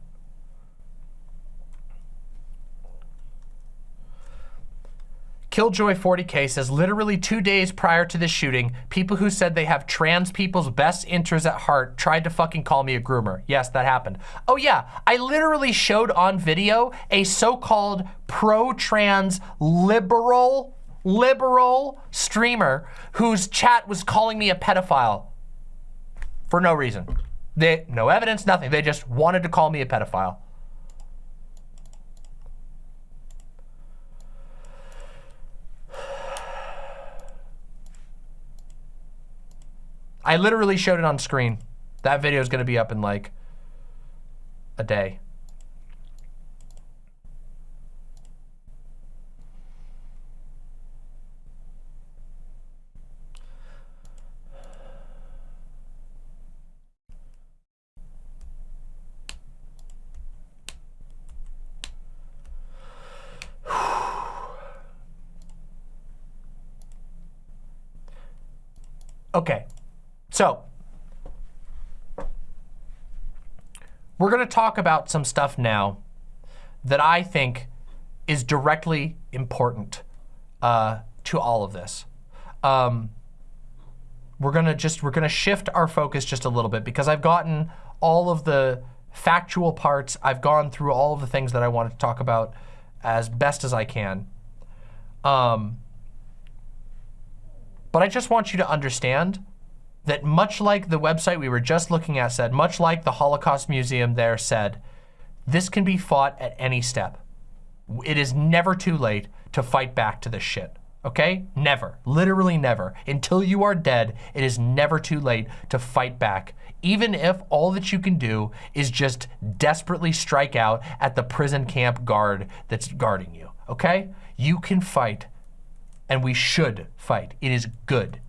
Killjoy 40K says, literally two days prior to the shooting, people who said they have trans people's best interests at heart tried to fucking call me a groomer. Yes, that happened. Oh yeah, I literally showed on video a so-called pro-trans liberal, liberal streamer whose chat was calling me a pedophile for no reason. They, no evidence, nothing. They just wanted to call me a pedophile. I literally showed it on screen. That video is going to be up in like a day. okay. So, we're going to talk about some stuff now that I think is directly important uh, to all of this. Um, we're gonna just we're gonna shift our focus just a little bit because I've gotten all of the factual parts. I've gone through all of the things that I wanted to talk about as best as I can. Um, but I just want you to understand that much like the website we were just looking at said, much like the Holocaust Museum there said, this can be fought at any step. It is never too late to fight back to this shit. Okay? Never. Literally never. Until you are dead, it is never too late to fight back. Even if all that you can do is just desperately strike out at the prison camp guard that's guarding you. Okay? You can fight, and we should fight. It is good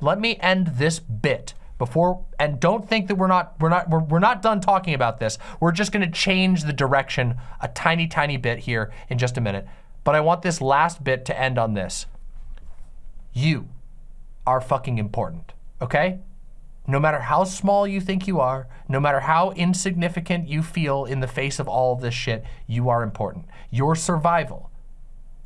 let me end this bit before and don't think that we're not we're not we're, we're not done talking about this. We're just going to change the direction a tiny tiny bit here in just a minute. But i want this last bit to end on this. You are fucking important okay? No matter how small you think you are no matter how insignificant you feel in the face of all of this shit you are important. Your survival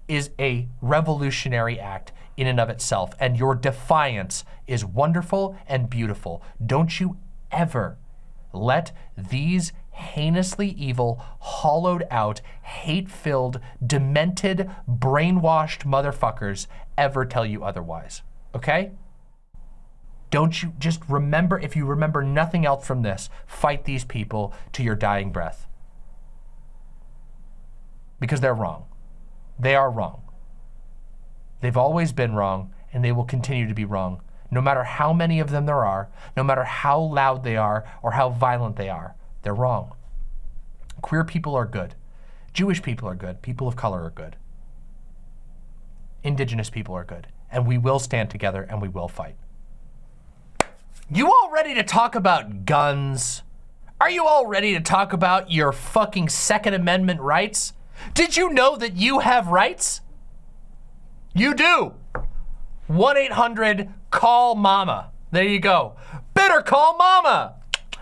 is a revolutionary act in and of itself. And your defiance is wonderful and beautiful. Don't you ever let these heinously evil, hollowed out, hate-filled, demented, brainwashed motherfuckers ever tell you otherwise, okay? Don't you just remember, if you remember nothing else from this, fight these people to your dying breath. Because they're wrong. They are wrong. They've always been wrong, and they will continue to be wrong, no matter how many of them there are, no matter how loud they are or how violent they are. They're wrong. Queer people are good. Jewish people are good. People of color are good. Indigenous people are good. And we will stand together and we will fight. You all ready to talk about guns? Are you all ready to talk about your fucking Second Amendment rights? Did you know that you have rights? You do. 1-800-CALL-MAMA. There you go. Better call mama.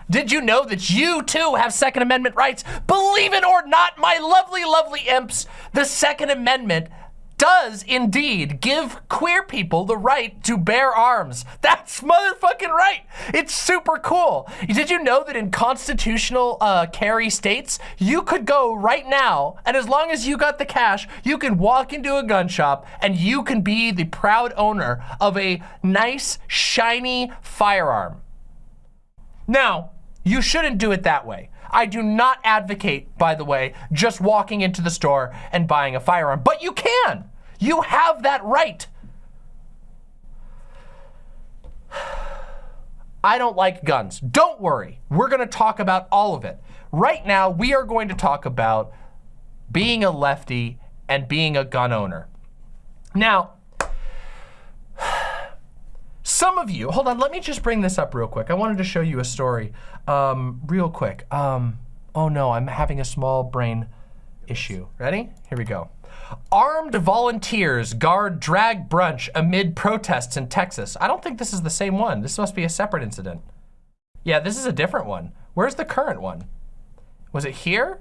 Did you know that you too have Second Amendment rights? Believe it or not, my lovely, lovely imps, the Second Amendment does indeed give queer people the right to bear arms. That's motherfucking right. It's super cool. Did you know that in constitutional uh, carry states, you could go right now, and as long as you got the cash, you can walk into a gun shop and you can be the proud owner of a nice, shiny firearm. Now, you shouldn't do it that way. I do not advocate, by the way, just walking into the store and buying a firearm, but you can. You have that right. I don't like guns. Don't worry. We're going to talk about all of it. Right now, we are going to talk about being a lefty and being a gun owner. Now, some of you, hold on, let me just bring this up real quick. I wanted to show you a story um, real quick. Um, oh no, I'm having a small brain issue. Ready? Here we go. Armed volunteers guard drag brunch amid protests in Texas. I don't think this is the same one. This must be a separate incident. Yeah, this is a different one. Where's the current one? Was it here?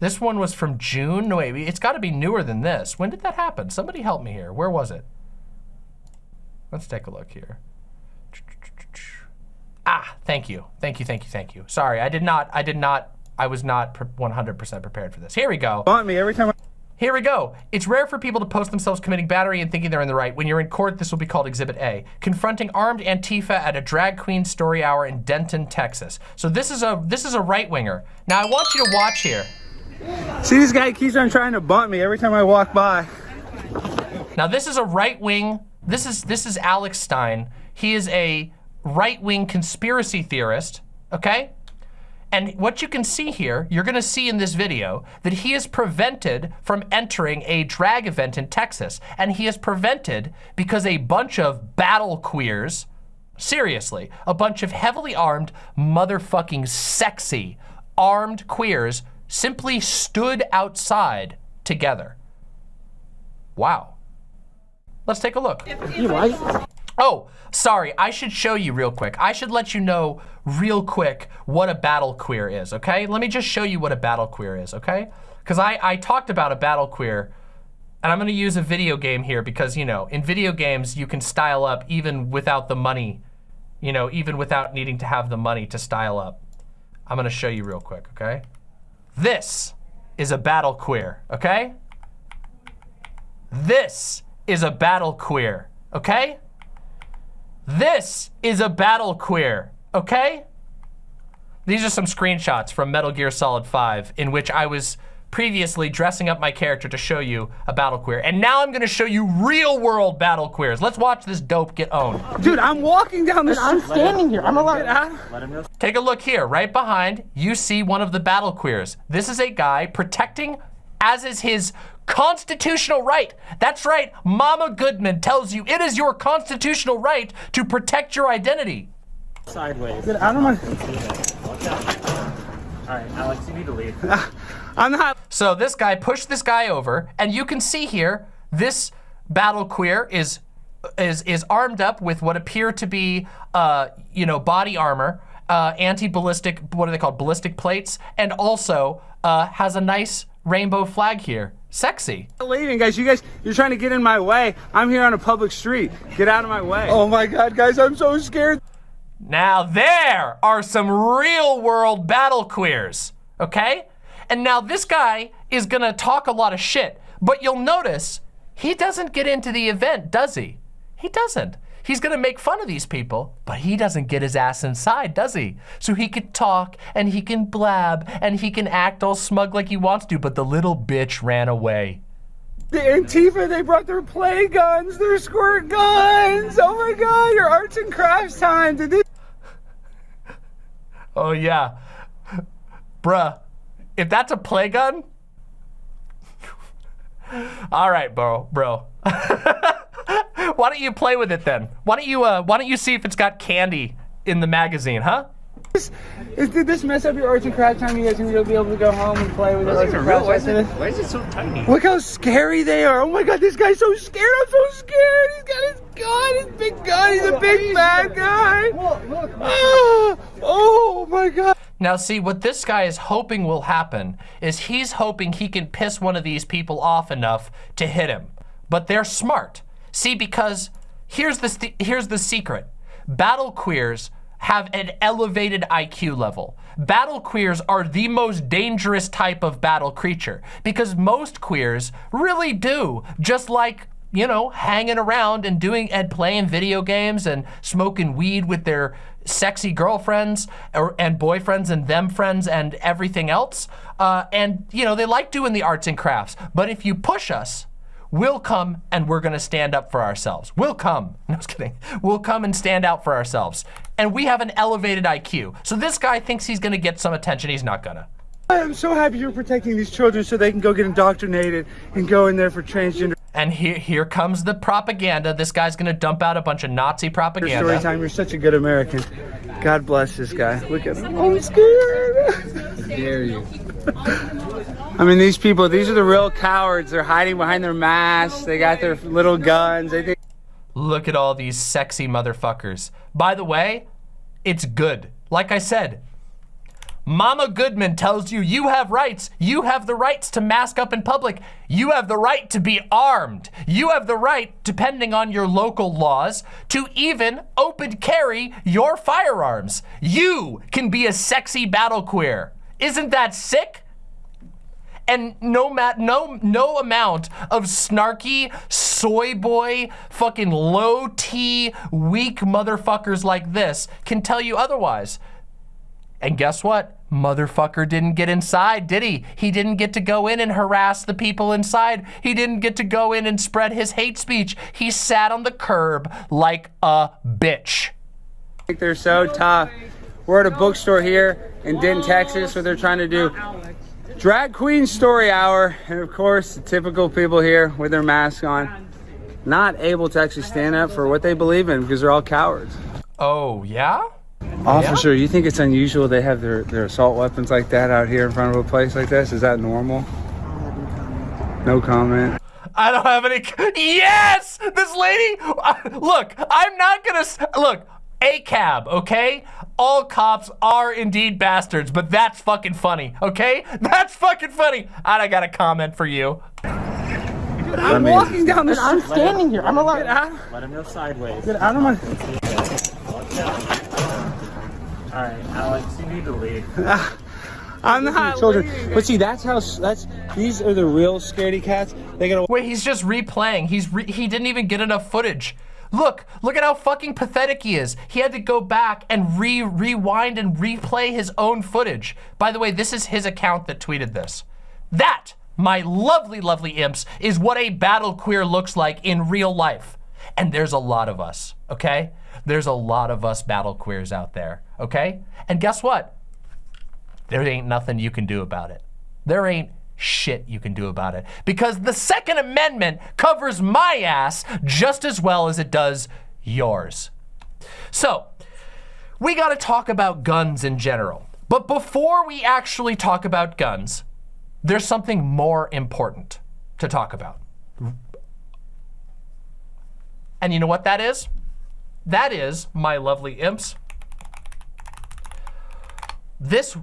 This one was from June? No, wait, it's gotta be newer than this. When did that happen? Somebody help me here. Where was it? Let's take a look here. Ah, thank you. Thank you, thank you, thank you. Sorry, I did not, I did not, I was not 100% prepared for this. Here we go. Haunt me every time I here we go. It's rare for people to post themselves committing battery and thinking they're in the right. When you're in court, this will be called Exhibit A. Confronting armed Antifa at a drag queen story hour in Denton, Texas. So this is a this is a right winger. Now I want you to watch here. See this guy keeps on trying to bunt me every time I walk by. Now this is a right wing. This is this is Alex Stein. He is a right wing conspiracy theorist. Okay. And what you can see here, you're gonna see in this video, that he is prevented from entering a drag event in Texas. And he is prevented because a bunch of battle queers, seriously, a bunch of heavily armed, motherfucking sexy, armed queers simply stood outside together. Wow. Let's take a look. Oh, sorry, I should show you real quick. I should let you know real quick what a battle queer is, okay? Let me just show you what a battle queer is, okay? Because I, I talked about a battle queer, and I'm gonna use a video game here because, you know, in video games, you can style up even without the money, you know, even without needing to have the money to style up. I'm gonna show you real quick, okay? This is a battle queer, okay? This is a battle queer, okay? This is a battle queer, okay? These are some screenshots from Metal Gear Solid 5 in which I was previously dressing up my character to show you a battle queer. And now I'm gonna show you real world battle queers. Let's watch this dope get owned. Dude, I'm walking down the street. I'm standing here. I'm allowed. Take a look here, right behind, you see one of the battle queers. This is a guy protecting, as is his constitutional right. That's right, Mama Goodman tells you it is your constitutional right to protect your identity. Sideways. Dude, I don't want All right, Alex, you need to leave. I'm not. So this guy pushed this guy over, and you can see here, this battle queer is is is armed up with what appear to be, uh, you know, body armor, uh, anti-ballistic, what are they called, ballistic plates, and also uh, has a nice rainbow flag here. Sexy. leaving, guys. You guys, you're trying to get in my way. I'm here on a public street. Get out of my way. Oh my God, guys, I'm so scared. Now there are some real world battle queers, okay? And now this guy is gonna talk a lot of shit, but you'll notice he doesn't get into the event, does he? He doesn't. He's gonna make fun of these people, but he doesn't get his ass inside, does he? So he can talk and he can blab and he can act all smug like he wants to, but the little bitch ran away. The Antifa, they brought their play guns, their squirt guns. Oh my God, your arts and crafts time. Did they? Oh yeah. Bruh, if that's a play gun, all right, bro, bro. why don't you play with it then? Why don't you uh, why don't you see if it's got candy in the magazine, huh? Is, did this mess up your arts and crafts time? You guys gonna be able to go home and play with your arts and crafts after this? Why is it so tiny? Look how scary they are. Oh my god, this guy's so scared. I'm so scared. He's got his gun, his big gun. He's a big bad guy. Ah, oh my god. Now see, what this guy is hoping will happen is he's hoping he can piss one of these people off enough to hit him. But they're smart. See, because here's the, here's the secret. Battle queers have an elevated IQ level. Battle queers are the most dangerous type of battle creature because most queers really do just like you know, hanging around and doing and playing video games and smoking weed with their sexy girlfriends or, and boyfriends and them friends and everything else. Uh, and, you know, they like doing the arts and crafts. But if you push us, we'll come and we're gonna stand up for ourselves. We'll come, no, I was kidding. We'll come and stand out for ourselves. And we have an elevated IQ. So this guy thinks he's gonna get some attention, he's not gonna. I'm so happy you're protecting these children so they can go get indoctrinated and go in there for transgender. And here, here comes the propaganda. This guy's gonna dump out a bunch of Nazi propaganda. Story time, you're such a good American. God bless this guy. Look at him. Oh, I'm scared. dare you? I mean, these people, these are the real cowards. They're hiding behind their masks. They got their little guns. They think Look at all these sexy motherfuckers. By the way, it's good. Like I said, Mama Goodman tells you you have rights. You have the rights to mask up in public. You have the right to be armed. You have the right, depending on your local laws, to even open carry your firearms. You can be a sexy battle queer. Isn't that sick? and no mat no no amount of snarky soy boy fucking low T weak motherfuckers like this can tell you otherwise. And guess what? Motherfucker didn't get inside, did he? He didn't get to go in and harass the people inside. He didn't get to go in and spread his hate speech. He sat on the curb like a bitch. they're so tough. We're at a bookstore here in Denton, Texas, where they're trying to do drag queen story hour. And of course, the typical people here with their masks on, not able to actually stand up for what they believe in because they're all cowards. Oh, yeah? Officer, you think it's unusual they have their, their assault weapons like that out here in front of a place like this? Is that normal? No comment. I don't have any. Yes! This lady. Uh, look, I'm not gonna. Look, a cab, okay? All cops are indeed bastards, but that's fucking funny, okay? That's fucking funny. And I got a comment for you. I'm walking down the street. I'm standing here. I'm allowed. Get out, Let him go sideways. get out of my. All right, Alex, you need to leave. Ah, I'm not children. But see, that's how. That's these are the real scaredy cats. They gotta. Wait, he's just replaying. He's re he didn't even get enough footage. Look, look at how fucking pathetic he is. He had to go back and re rewind and replay his own footage. By the way, this is his account that tweeted this. That, my lovely, lovely imps, is what a battle queer looks like in real life. And there's a lot of us, okay? There's a lot of us battle queers out there, okay? And guess what? there ain't nothing you can do about it. There ain't shit you can do about it because the Second Amendment covers my ass just as well as it does yours. So, we got to talk about guns in general. But before we actually talk about guns, there's something more important to talk about. And you know what that is? That is, my lovely imps, this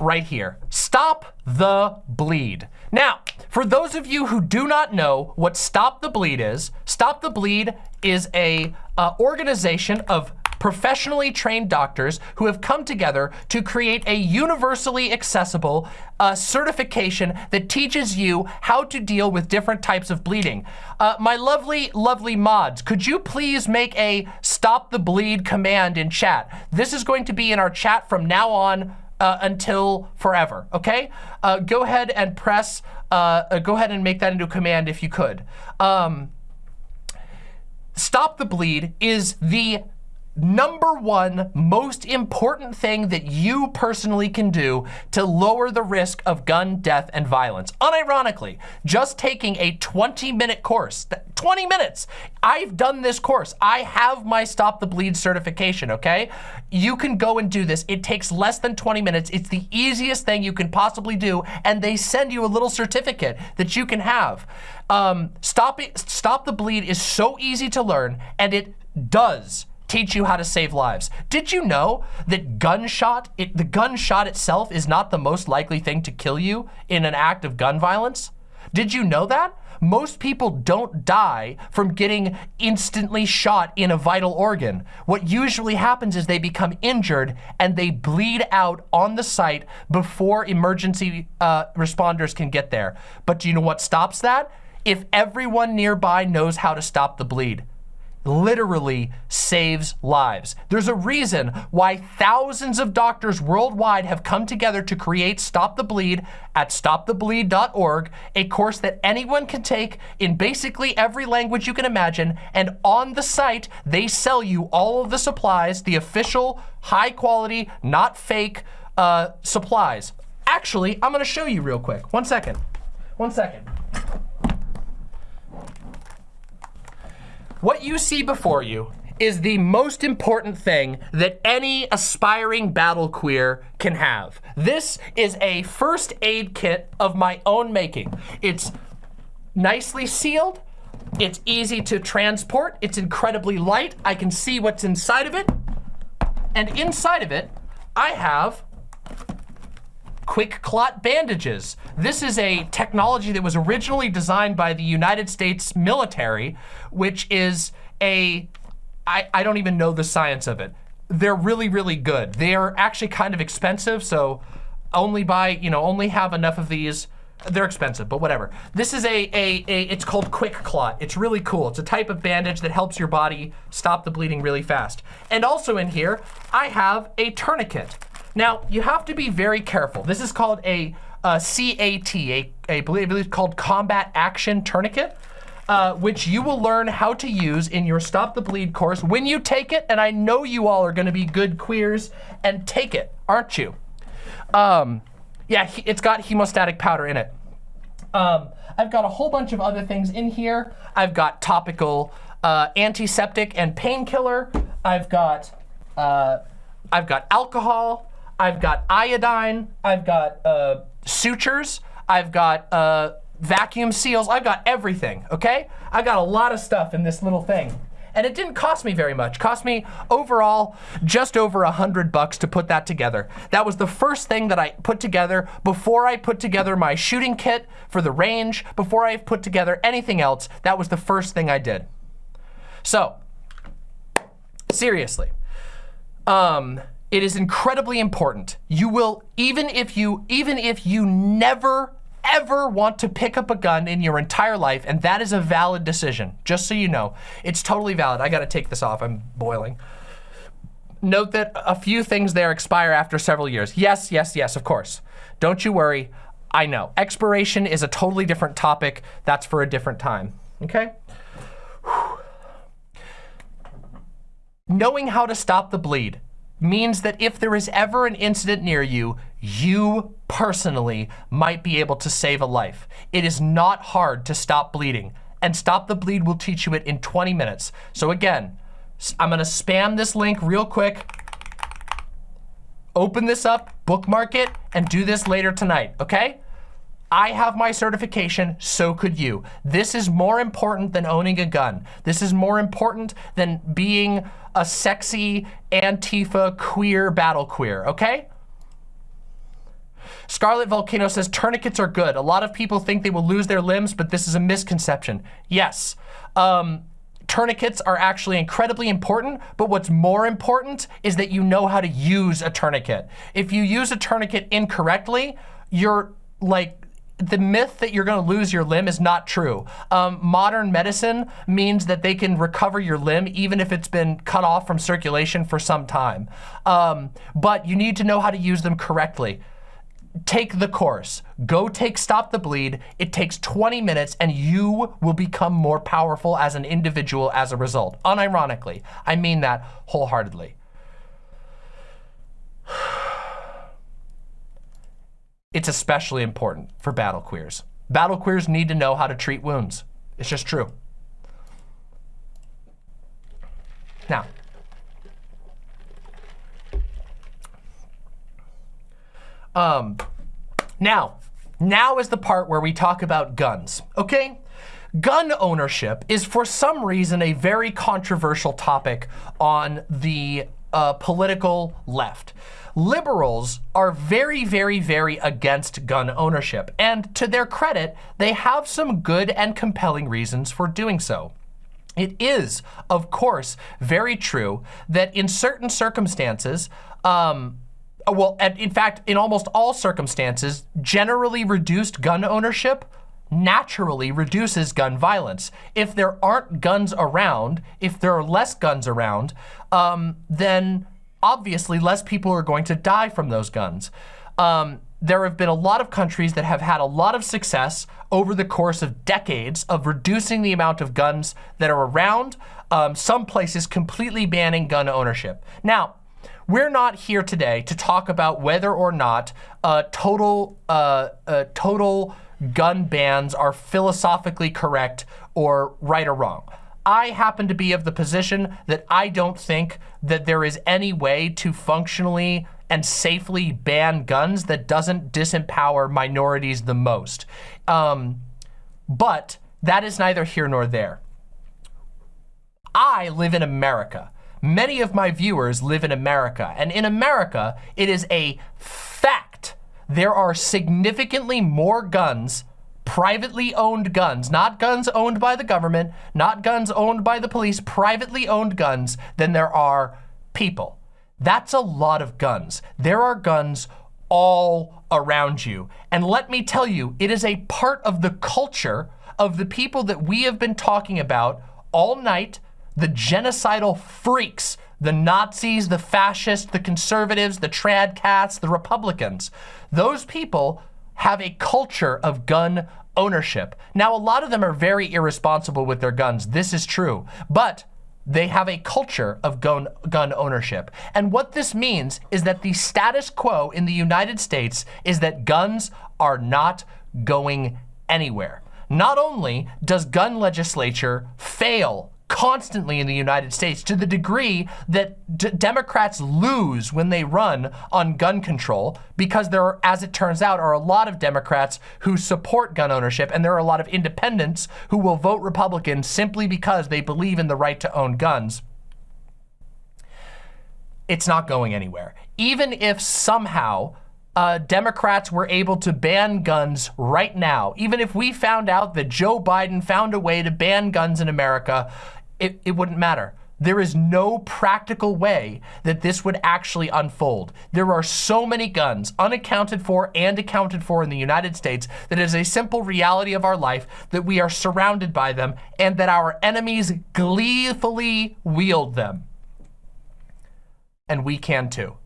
right here. Stop the bleed. Now, for those of you who do not know what Stop the Bleed is, Stop the Bleed is a uh, organization of professionally trained doctors who have come together to create a universally accessible uh, certification that teaches you how to deal with different types of bleeding. Uh, my lovely, lovely mods, could you please make a stop the bleed command in chat? This is going to be in our chat from now on uh, until forever, okay? Uh, go ahead and press, uh, uh, go ahead and make that into a command if you could. Um, Stop the Bleed is the number one most important thing that you personally can do to lower the risk of gun death and violence. Unironically, just taking a 20 minute course, 20 minutes. I've done this course. I have my Stop the Bleed certification, okay? You can go and do this. It takes less than 20 minutes. It's the easiest thing you can possibly do. And they send you a little certificate that you can have. Um, stop, it, stop the Bleed is so easy to learn and it does teach you how to save lives. Did you know that gunshot, it, the gunshot itself is not the most likely thing to kill you in an act of gun violence? Did you know that? Most people don't die from getting instantly shot in a vital organ. What usually happens is they become injured and they bleed out on the site before emergency uh, responders can get there. But do you know what stops that? If everyone nearby knows how to stop the bleed literally saves lives. There's a reason why thousands of doctors worldwide have come together to create Stop the Bleed at stopthebleed.org, a course that anyone can take in basically every language you can imagine. And on the site, they sell you all of the supplies, the official, high quality, not fake uh, supplies. Actually, I'm gonna show you real quick. One second. One second. What you see before you is the most important thing that any aspiring battle queer can have. This is a first aid kit of my own making. It's nicely sealed. It's easy to transport. It's incredibly light. I can see what's inside of it. And inside of it, I have QuikClot bandages. This is a technology that was originally designed by the United States military, which is a, I, I don't even know the science of it. They're really, really good. They're actually kind of expensive, so only buy, you know, only have enough of these. They're expensive, but whatever. This is a, a, a, it's called QuikClot. It's really cool. It's a type of bandage that helps your body stop the bleeding really fast. And also in here, I have a tourniquet. Now, you have to be very careful. This is called a, a CAT, believe called Combat Action Tourniquet. Uh, which you will learn how to use in your Stop the Bleed course when you take it, and I know you all are gonna be good queers and take it, aren't you? Um, yeah, it's got hemostatic powder in it. Um, I've got a whole bunch of other things in here. I've got topical uh, antiseptic and painkiller. I've got, uh, I've got alcohol. I've got iodine, I've got uh, sutures, I've got uh, vacuum seals, I've got everything, okay? I've got a lot of stuff in this little thing. And it didn't cost me very much. Cost me overall just over a hundred bucks to put that together. That was the first thing that I put together before I put together my shooting kit for the range, before I put together anything else. That was the first thing I did. So, seriously, um, it is incredibly important. You will, even if you, even if you never, ever want to pick up a gun in your entire life, and that is a valid decision, just so you know. It's totally valid. I gotta take this off, I'm boiling. Note that a few things there expire after several years. Yes, yes, yes, of course. Don't you worry, I know. Expiration is a totally different topic. That's for a different time, okay? Whew. Knowing how to stop the bleed means that if there is ever an incident near you, you personally might be able to save a life. It is not hard to stop bleeding and Stop the Bleed will teach you it in 20 minutes. So again, I'm gonna spam this link real quick. Open this up, bookmark it, and do this later tonight, okay? I have my certification, so could you. This is more important than owning a gun. This is more important than being a sexy Antifa queer battle queer, okay? Scarlet Volcano says tourniquets are good. A lot of people think they will lose their limbs, but this is a misconception. Yes, um, tourniquets are actually incredibly important, but what's more important is that you know how to use a tourniquet. If you use a tourniquet incorrectly, you're like the myth that you're going to lose your limb is not true. Um, modern medicine means that they can recover your limb even if it's been cut off from circulation for some time. Um, but you need to know how to use them correctly. take the course. Go take Stop the Bleed. It takes 20 minutes and you will become more powerful as an individual as a result. Unironically, I mean that wholeheartedly. It's especially important for battle queers. Battle queers need to know how to treat wounds. It's just true. Now, um, now, now is the part where we talk about guns, okay? Gun ownership is for some reason a very controversial topic on the uh, political left. Liberals are very, very, very against gun ownership. And to their credit, they have some good and compelling reasons for doing so. It is, of course, very true that in certain circumstances, um, well, in fact, in almost all circumstances, generally reduced gun ownership naturally reduces gun violence. If there aren't guns around, if there are less guns around, um, then obviously less people are going to die from those guns. Um, there have been a lot of countries that have had a lot of success over the course of decades of reducing the amount of guns that are around, um, some places completely banning gun ownership. Now, we're not here today to talk about whether or not uh, total, uh, uh, total gun bans are philosophically correct or right or wrong. I happen to be of the position that I don't think that there is any way to functionally and safely ban guns that doesn't disempower minorities the most. Um, but that is neither here nor there. I live in America. Many of my viewers live in America. And in America, it is a fact there are significantly more guns privately owned guns, not guns owned by the government, not guns owned by the police, privately owned guns than there are people. That's a lot of guns. There are guns all around you. And let me tell you, it is a part of the culture of the people that we have been talking about all night, the genocidal freaks, the Nazis, the fascists, the conservatives, the trad cats, the Republicans. Those people have a culture of gun ownership. Now, a lot of them are very irresponsible with their guns. This is true. But they have a culture of gun, gun ownership. And what this means is that the status quo in the United States is that guns are not going anywhere. Not only does gun legislature fail constantly in the United States to the degree that Democrats lose when they run on gun control because there are, as it turns out, are a lot of Democrats who support gun ownership and there are a lot of independents who will vote Republican simply because they believe in the right to own guns. It's not going anywhere. Even if somehow uh, Democrats were able to ban guns right now, even if we found out that Joe Biden found a way to ban guns in America, it, it wouldn't matter. There is no practical way that this would actually unfold. There are so many guns unaccounted for and accounted for in the United States that is a simple reality of our life that we are surrounded by them and that our enemies gleefully wield them. And we can too.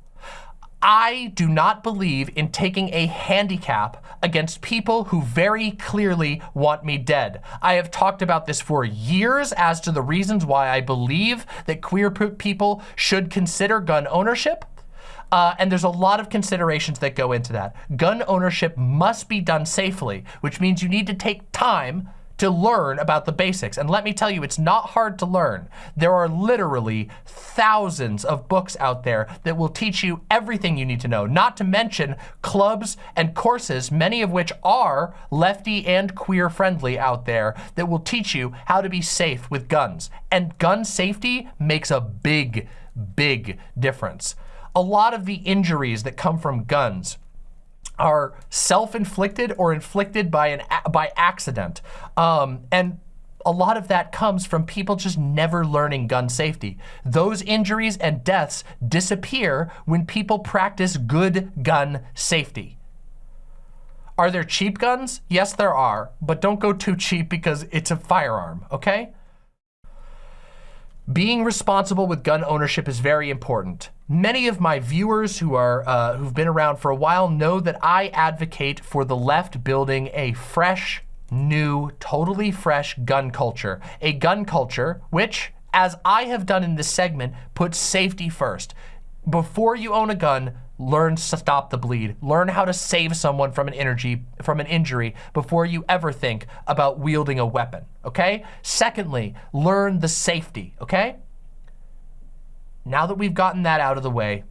I do not believe in taking a handicap against people who very clearly want me dead. I have talked about this for years as to the reasons why I believe that queer people should consider gun ownership. Uh, and there's a lot of considerations that go into that. Gun ownership must be done safely, which means you need to take time to learn about the basics. And let me tell you, it's not hard to learn. There are literally thousands of books out there that will teach you everything you need to know, not to mention clubs and courses, many of which are lefty and queer friendly out there that will teach you how to be safe with guns. And gun safety makes a big, big difference. A lot of the injuries that come from guns are self-inflicted or inflicted by an by accident. Um, and a lot of that comes from people just never learning gun safety. Those injuries and deaths disappear when people practice good gun safety. Are there cheap guns? Yes, there are, but don't go too cheap because it's a firearm, okay? Being responsible with gun ownership is very important. Many of my viewers who are uh, who've been around for a while know that I advocate for the left building a fresh, new, totally fresh gun culture. A gun culture which, as I have done in this segment, puts safety first. Before you own a gun, learn to stop the bleed. Learn how to save someone from an energy from an injury before you ever think about wielding a weapon, okay? Secondly, learn the safety, okay? Now that we've gotten that out of the way,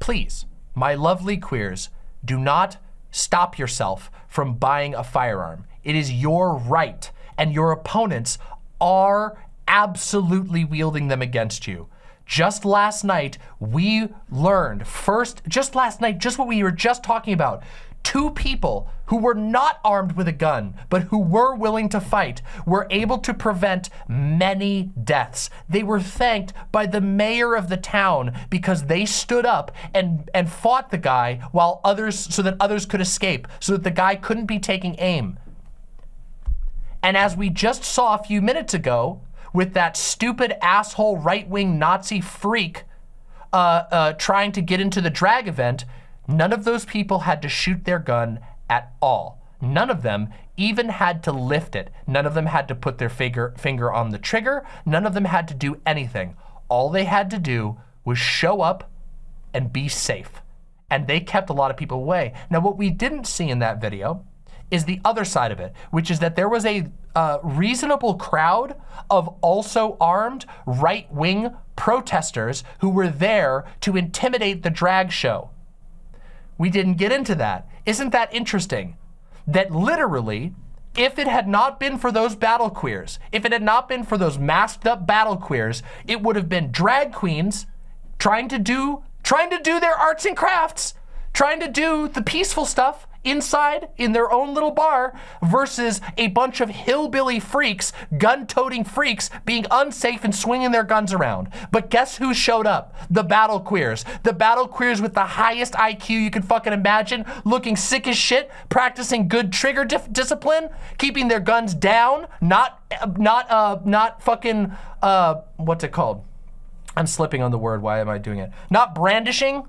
please, my lovely queers, do not stop yourself from buying a firearm. It is your right, and your opponents are absolutely wielding them against you. Just last night, we learned first, just last night, just what we were just talking about, two people who were not armed with a gun, but who were willing to fight, were able to prevent many deaths. They were thanked by the mayor of the town because they stood up and, and fought the guy while others, so that others could escape, so that the guy couldn't be taking aim. And as we just saw a few minutes ago, with that stupid asshole right-wing Nazi freak uh, uh, trying to get into the drag event, none of those people had to shoot their gun at all. None of them even had to lift it. None of them had to put their finger, finger on the trigger. None of them had to do anything. All they had to do was show up and be safe. And they kept a lot of people away. Now, what we didn't see in that video is the other side of it, which is that there was a uh, reasonable crowd of also armed right-wing protesters who were there to intimidate the drag show. We didn't get into that. Isn't that interesting? That literally, if it had not been for those battle queers, if it had not been for those masked up battle queers, it would have been drag queens trying to do, trying to do their arts and crafts, trying to do the peaceful stuff, inside in their own little bar versus a bunch of hillbilly freaks, gun-toting freaks being unsafe and swinging their guns around. But guess who showed up? The battle queers. The battle queers with the highest IQ you can fucking imagine, looking sick as shit, practicing good trigger discipline, keeping their guns down, not, not, uh, not fucking, uh, what's it called? I'm slipping on the word, why am I doing it? Not brandishing,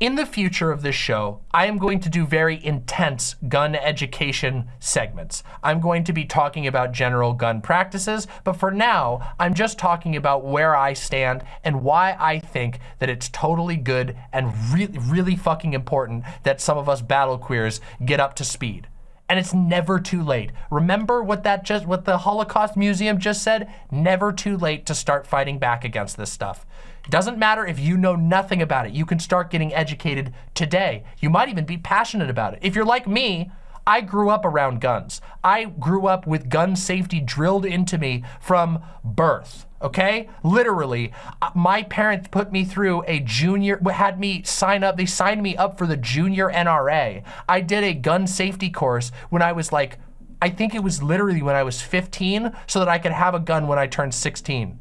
in the future of this show, I am going to do very intense gun education segments. I'm going to be talking about general gun practices, but for now, I'm just talking about where I stand and why I think that it's totally good and really, really fucking important that some of us battle queers get up to speed. And it's never too late. Remember what that just what the Holocaust Museum just said? Never too late to start fighting back against this stuff. Doesn't matter if you know nothing about it. You can start getting educated today. You might even be passionate about it. If you're like me, I grew up around guns. I grew up with gun safety drilled into me from birth, okay? Literally, uh, my parents put me through a junior, had me sign up, they signed me up for the junior NRA. I did a gun safety course when I was like, I think it was literally when I was 15 so that I could have a gun when I turned 16,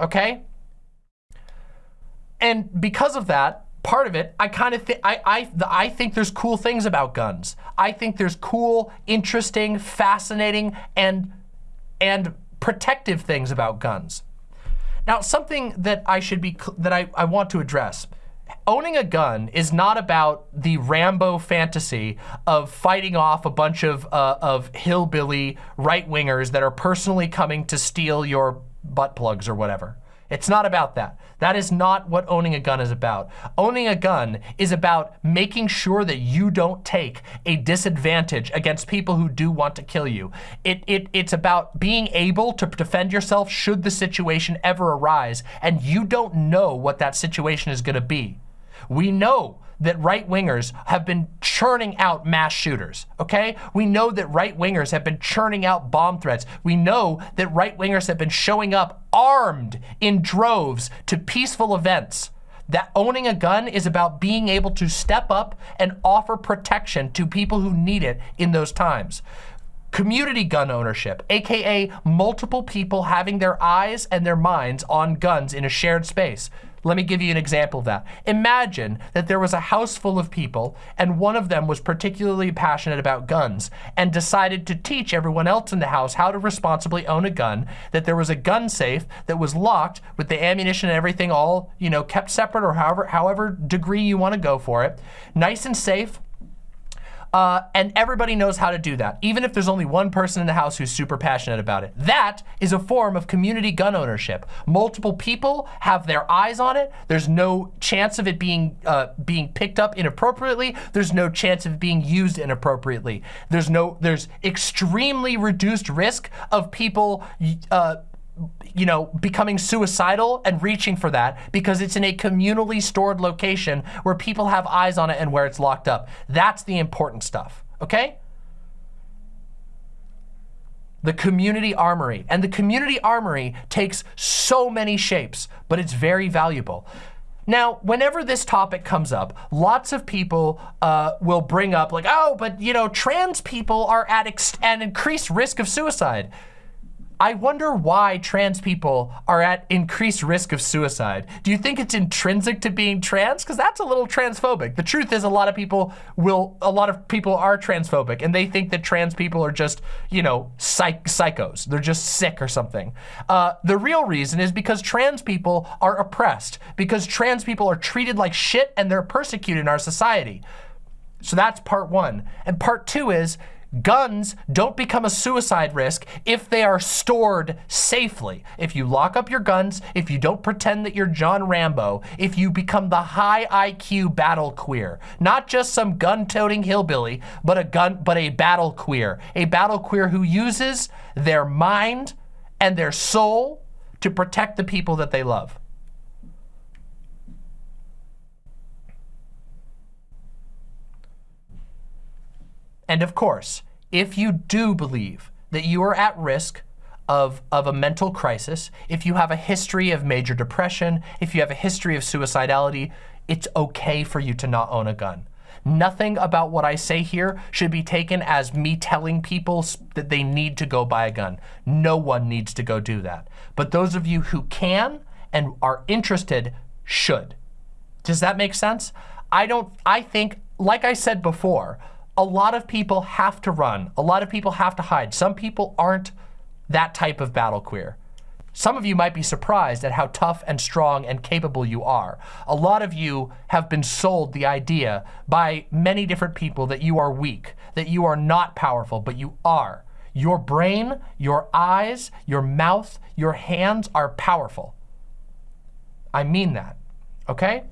okay? And because of that, part of it, I kind of think, I, I, I think there's cool things about guns. I think there's cool, interesting, fascinating, and, and protective things about guns. Now, something that I should be, that I, I want to address. Owning a gun is not about the Rambo fantasy of fighting off a bunch of, uh, of hillbilly right-wingers that are personally coming to steal your butt plugs or whatever. It's not about that. That is not what owning a gun is about. Owning a gun is about making sure that you don't take a disadvantage against people who do want to kill you. It, it, it's about being able to defend yourself should the situation ever arise and you don't know what that situation is gonna be. We know that right wingers have been churning out mass shooters, okay? We know that right wingers have been churning out bomb threats. We know that right wingers have been showing up armed in droves to peaceful events. That owning a gun is about being able to step up and offer protection to people who need it in those times. Community gun ownership, AKA multiple people having their eyes and their minds on guns in a shared space. Let me give you an example of that. Imagine that there was a house full of people and one of them was particularly passionate about guns and decided to teach everyone else in the house how to responsibly own a gun, that there was a gun safe that was locked with the ammunition and everything all, you know, kept separate or however, however degree you want to go for it. Nice and safe, uh, and everybody knows how to do that, even if there's only one person in the house who's super passionate about it. That is a form of community gun ownership. Multiple people have their eyes on it. There's no chance of it being uh, being picked up inappropriately. There's no chance of being used inappropriately. There's no, there's extremely reduced risk of people uh, you know, becoming suicidal and reaching for that because it's in a communally stored location where people have eyes on it and where it's locked up. That's the important stuff, okay? The community armory. And the community armory takes so many shapes, but it's very valuable. Now, whenever this topic comes up, lots of people uh, will bring up like, oh, but you know, trans people are at an increased risk of suicide. I wonder why trans people are at increased risk of suicide. Do you think it's intrinsic to being trans? Because that's a little transphobic. The truth is a lot of people will, a lot of people are transphobic and they think that trans people are just, you know, psych psychos. They're just sick or something. Uh, the real reason is because trans people are oppressed, because trans people are treated like shit and they're persecuted in our society. So that's part one. And part two is Guns don't become a suicide risk if they are stored safely. If you lock up your guns, if you don't pretend that you're John Rambo, if you become the high IQ battle queer, not just some gun-toting hillbilly, but a gun, but a battle queer, a battle queer who uses their mind and their soul to protect the people that they love. And of course, if you do believe that you are at risk of, of a mental crisis, if you have a history of major depression, if you have a history of suicidality, it's okay for you to not own a gun. Nothing about what I say here should be taken as me telling people that they need to go buy a gun. No one needs to go do that. But those of you who can and are interested should. Does that make sense? I don't, I think, like I said before, a lot of people have to run. A lot of people have to hide. Some people aren't that type of battle queer. Some of you might be surprised at how tough and strong and capable you are. A lot of you have been sold the idea by many different people that you are weak, that you are not powerful, but you are. Your brain, your eyes, your mouth, your hands are powerful. I mean that, okay?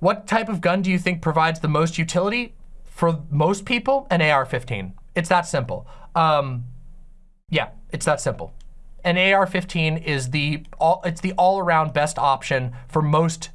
What type of gun do you think provides the most utility? For most people, an AR-15. It's that simple. Um, yeah, it's that simple. An AR-15 is the all, it's the all-around best option for most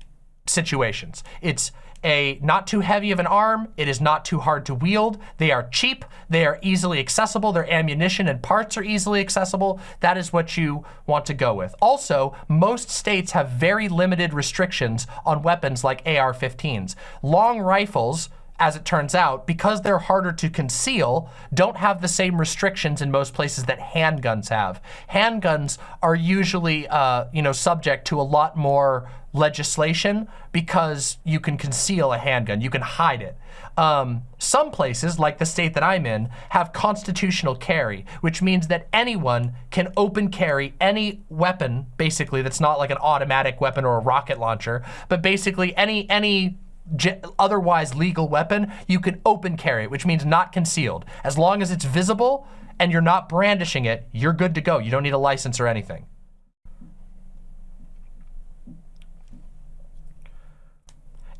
situations. It's a not too heavy of an arm. It is not too hard to wield. They are cheap. They are easily accessible. Their ammunition and parts are easily accessible. That is what you want to go with. Also, most states have very limited restrictions on weapons like AR-15s. Long rifles as it turns out, because they're harder to conceal, don't have the same restrictions in most places that handguns have. Handguns are usually, uh, you know, subject to a lot more legislation because you can conceal a handgun, you can hide it. Um, some places, like the state that I'm in, have constitutional carry, which means that anyone can open carry any weapon, basically, that's not like an automatic weapon or a rocket launcher, but basically any, any otherwise legal weapon, you can open carry which means not concealed. As long as it's visible and you're not brandishing it, you're good to go. You don't need a license or anything.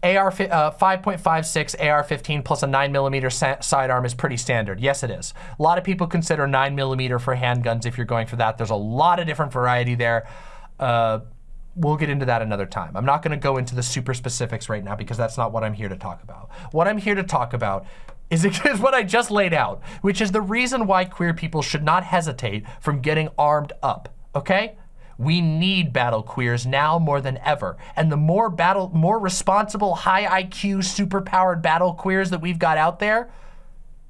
AR uh, 5.56 AR-15 plus a 9mm sidearm is pretty standard. Yes, it is. A lot of people consider 9mm for handguns if you're going for that. There's a lot of different variety there. Uh, we'll get into that another time. I'm not gonna go into the super specifics right now because that's not what I'm here to talk about. What I'm here to talk about is, is what I just laid out, which is the reason why queer people should not hesitate from getting armed up, okay? We need battle queers now more than ever. And the more battle, more responsible, high IQ, super powered battle queers that we've got out there,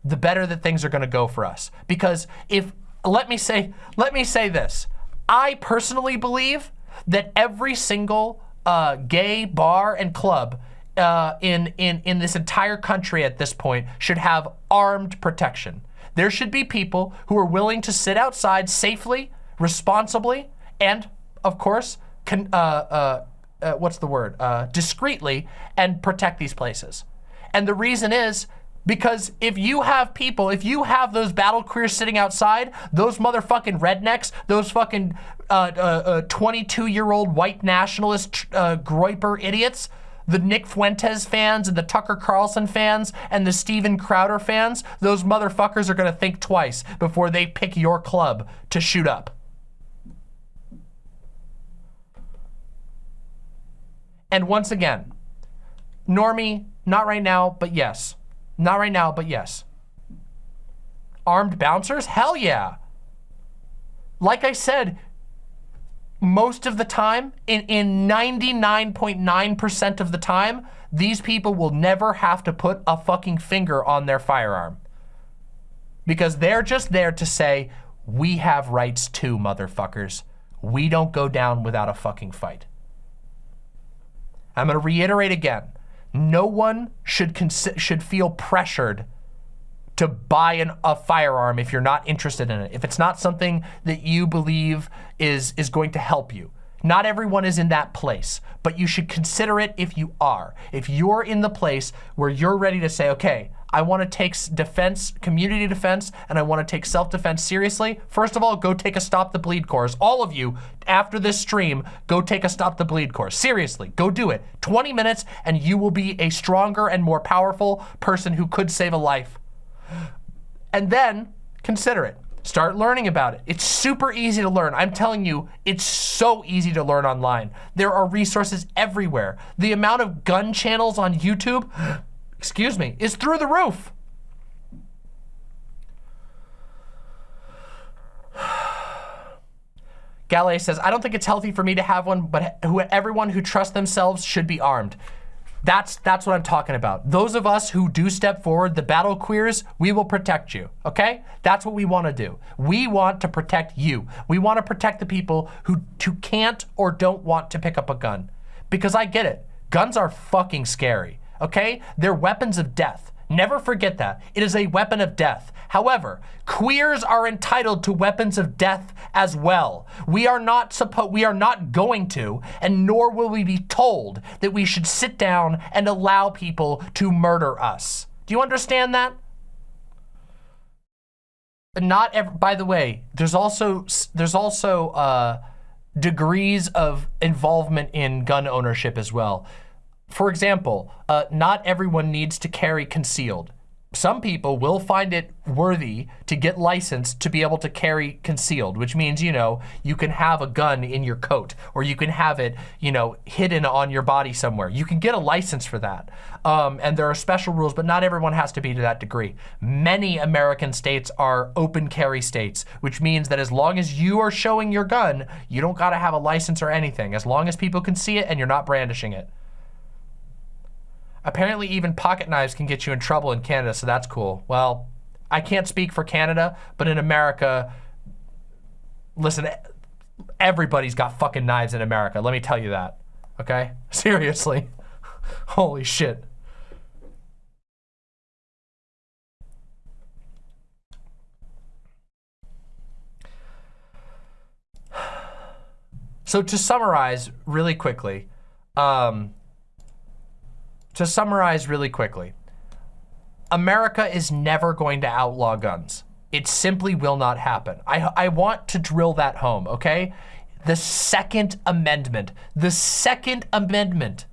the better that things are gonna go for us. Because if, let me say, let me say this. I personally believe that every single uh, gay bar and club uh, in, in, in this entire country at this point should have armed protection. There should be people who are willing to sit outside safely, responsibly, and of course, con, uh, uh, uh, what's the word? Uh, discreetly and protect these places. And the reason is because if you have people, if you have those battle queers sitting outside, those motherfucking rednecks, those fucking 22-year-old uh, uh, uh white nationalist uh, Groyper idiots, the Nick Fuentes fans and the Tucker Carlson fans and the Steven Crowder fans, those motherfuckers are gonna think twice before they pick your club to shoot up. And once again, Normie, not right now, but yes. Not right now, but yes. Armed bouncers? Hell yeah. Like I said, most of the time, in 99.9% of the time, these people will never have to put a fucking finger on their firearm. Because they're just there to say, we have rights too, motherfuckers. We don't go down without a fucking fight. I'm gonna reiterate again. No one should should feel pressured to buy an, a firearm if you're not interested in it. If it's not something that you believe is, is going to help you. Not everyone is in that place, but you should consider it if you are. If you're in the place where you're ready to say, okay, I want to take defense, community defense, and I want to take self-defense seriously, first of all, go take a Stop the Bleed course. All of you, after this stream, go take a Stop the Bleed course. Seriously, go do it. 20 minutes, and you will be a stronger and more powerful person who could save a life. And then consider it. Start learning about it. It's super easy to learn. I'm telling you, it's so easy to learn online. There are resources everywhere. The amount of gun channels on YouTube, excuse me, is through the roof. Gallet says, I don't think it's healthy for me to have one, but who, everyone who trusts themselves should be armed. That's, that's what I'm talking about. Those of us who do step forward, the battle queers, we will protect you, okay? That's what we wanna do. We want to protect you. We wanna protect the people who, who can't or don't want to pick up a gun. Because I get it, guns are fucking scary, okay? They're weapons of death. Never forget that. It is a weapon of death. However, queers are entitled to weapons of death as well. We are not supposed we are not going to, and nor will we be told that we should sit down and allow people to murder us. Do you understand that? Not ever, by the way, there's also there's also uh, degrees of involvement in gun ownership as well. For example, uh, not everyone needs to carry concealed. Some people will find it worthy to get licensed to be able to carry concealed, which means, you know, you can have a gun in your coat or you can have it, you know, hidden on your body somewhere. You can get a license for that. Um, and there are special rules, but not everyone has to be to that degree. Many American states are open carry states, which means that as long as you are showing your gun, you don't gotta have a license or anything, as long as people can see it and you're not brandishing it. Apparently even pocket knives can get you in trouble in Canada, so that's cool. Well, I can't speak for Canada, but in America, listen, everybody's got fucking knives in America. Let me tell you that, okay? Seriously. Holy shit. So to summarize really quickly, um, to summarize really quickly, America is never going to outlaw guns. It simply will not happen. I, I want to drill that home, okay? The Second Amendment, the Second Amendment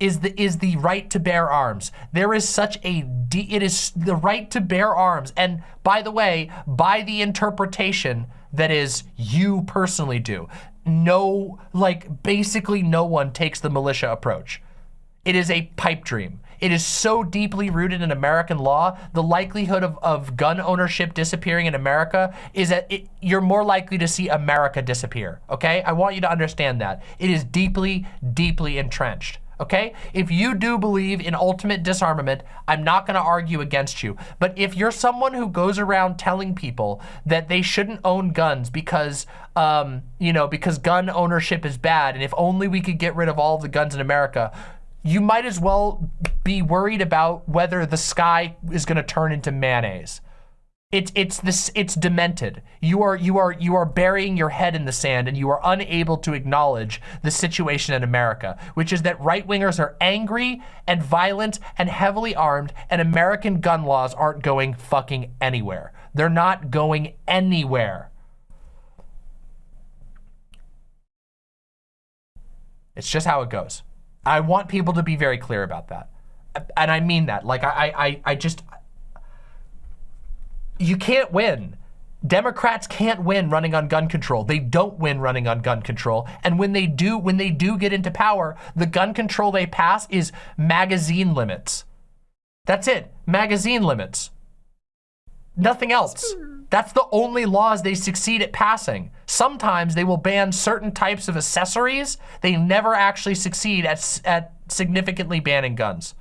is the is the right to bear arms. There is such a it is the right to bear arms. And by the way, by the interpretation that is you personally do. No, like basically no one takes the militia approach. It is a pipe dream. It is so deeply rooted in American law, the likelihood of, of gun ownership disappearing in America is that it, you're more likely to see America disappear, okay? I want you to understand that. It is deeply, deeply entrenched, okay? If you do believe in ultimate disarmament, I'm not gonna argue against you. But if you're someone who goes around telling people that they shouldn't own guns because, um, you know, because gun ownership is bad, and if only we could get rid of all the guns in America, you might as well be worried about whether the sky is gonna turn into mayonnaise. It's it's this it's demented. You are you are you are burying your head in the sand and you are unable to acknowledge the situation in America, which is that right-wingers are angry and violent and heavily armed and American gun laws aren't going fucking anywhere. They're not going anywhere. It's just how it goes. I want people to be very clear about that. And I mean that. Like I I I just you can't win. Democrats can't win running on gun control. They don't win running on gun control. And when they do, when they do get into power, the gun control they pass is magazine limits. That's it, magazine limits. Nothing else. That's the only laws they succeed at passing. Sometimes they will ban certain types of accessories. They never actually succeed at, at significantly banning guns.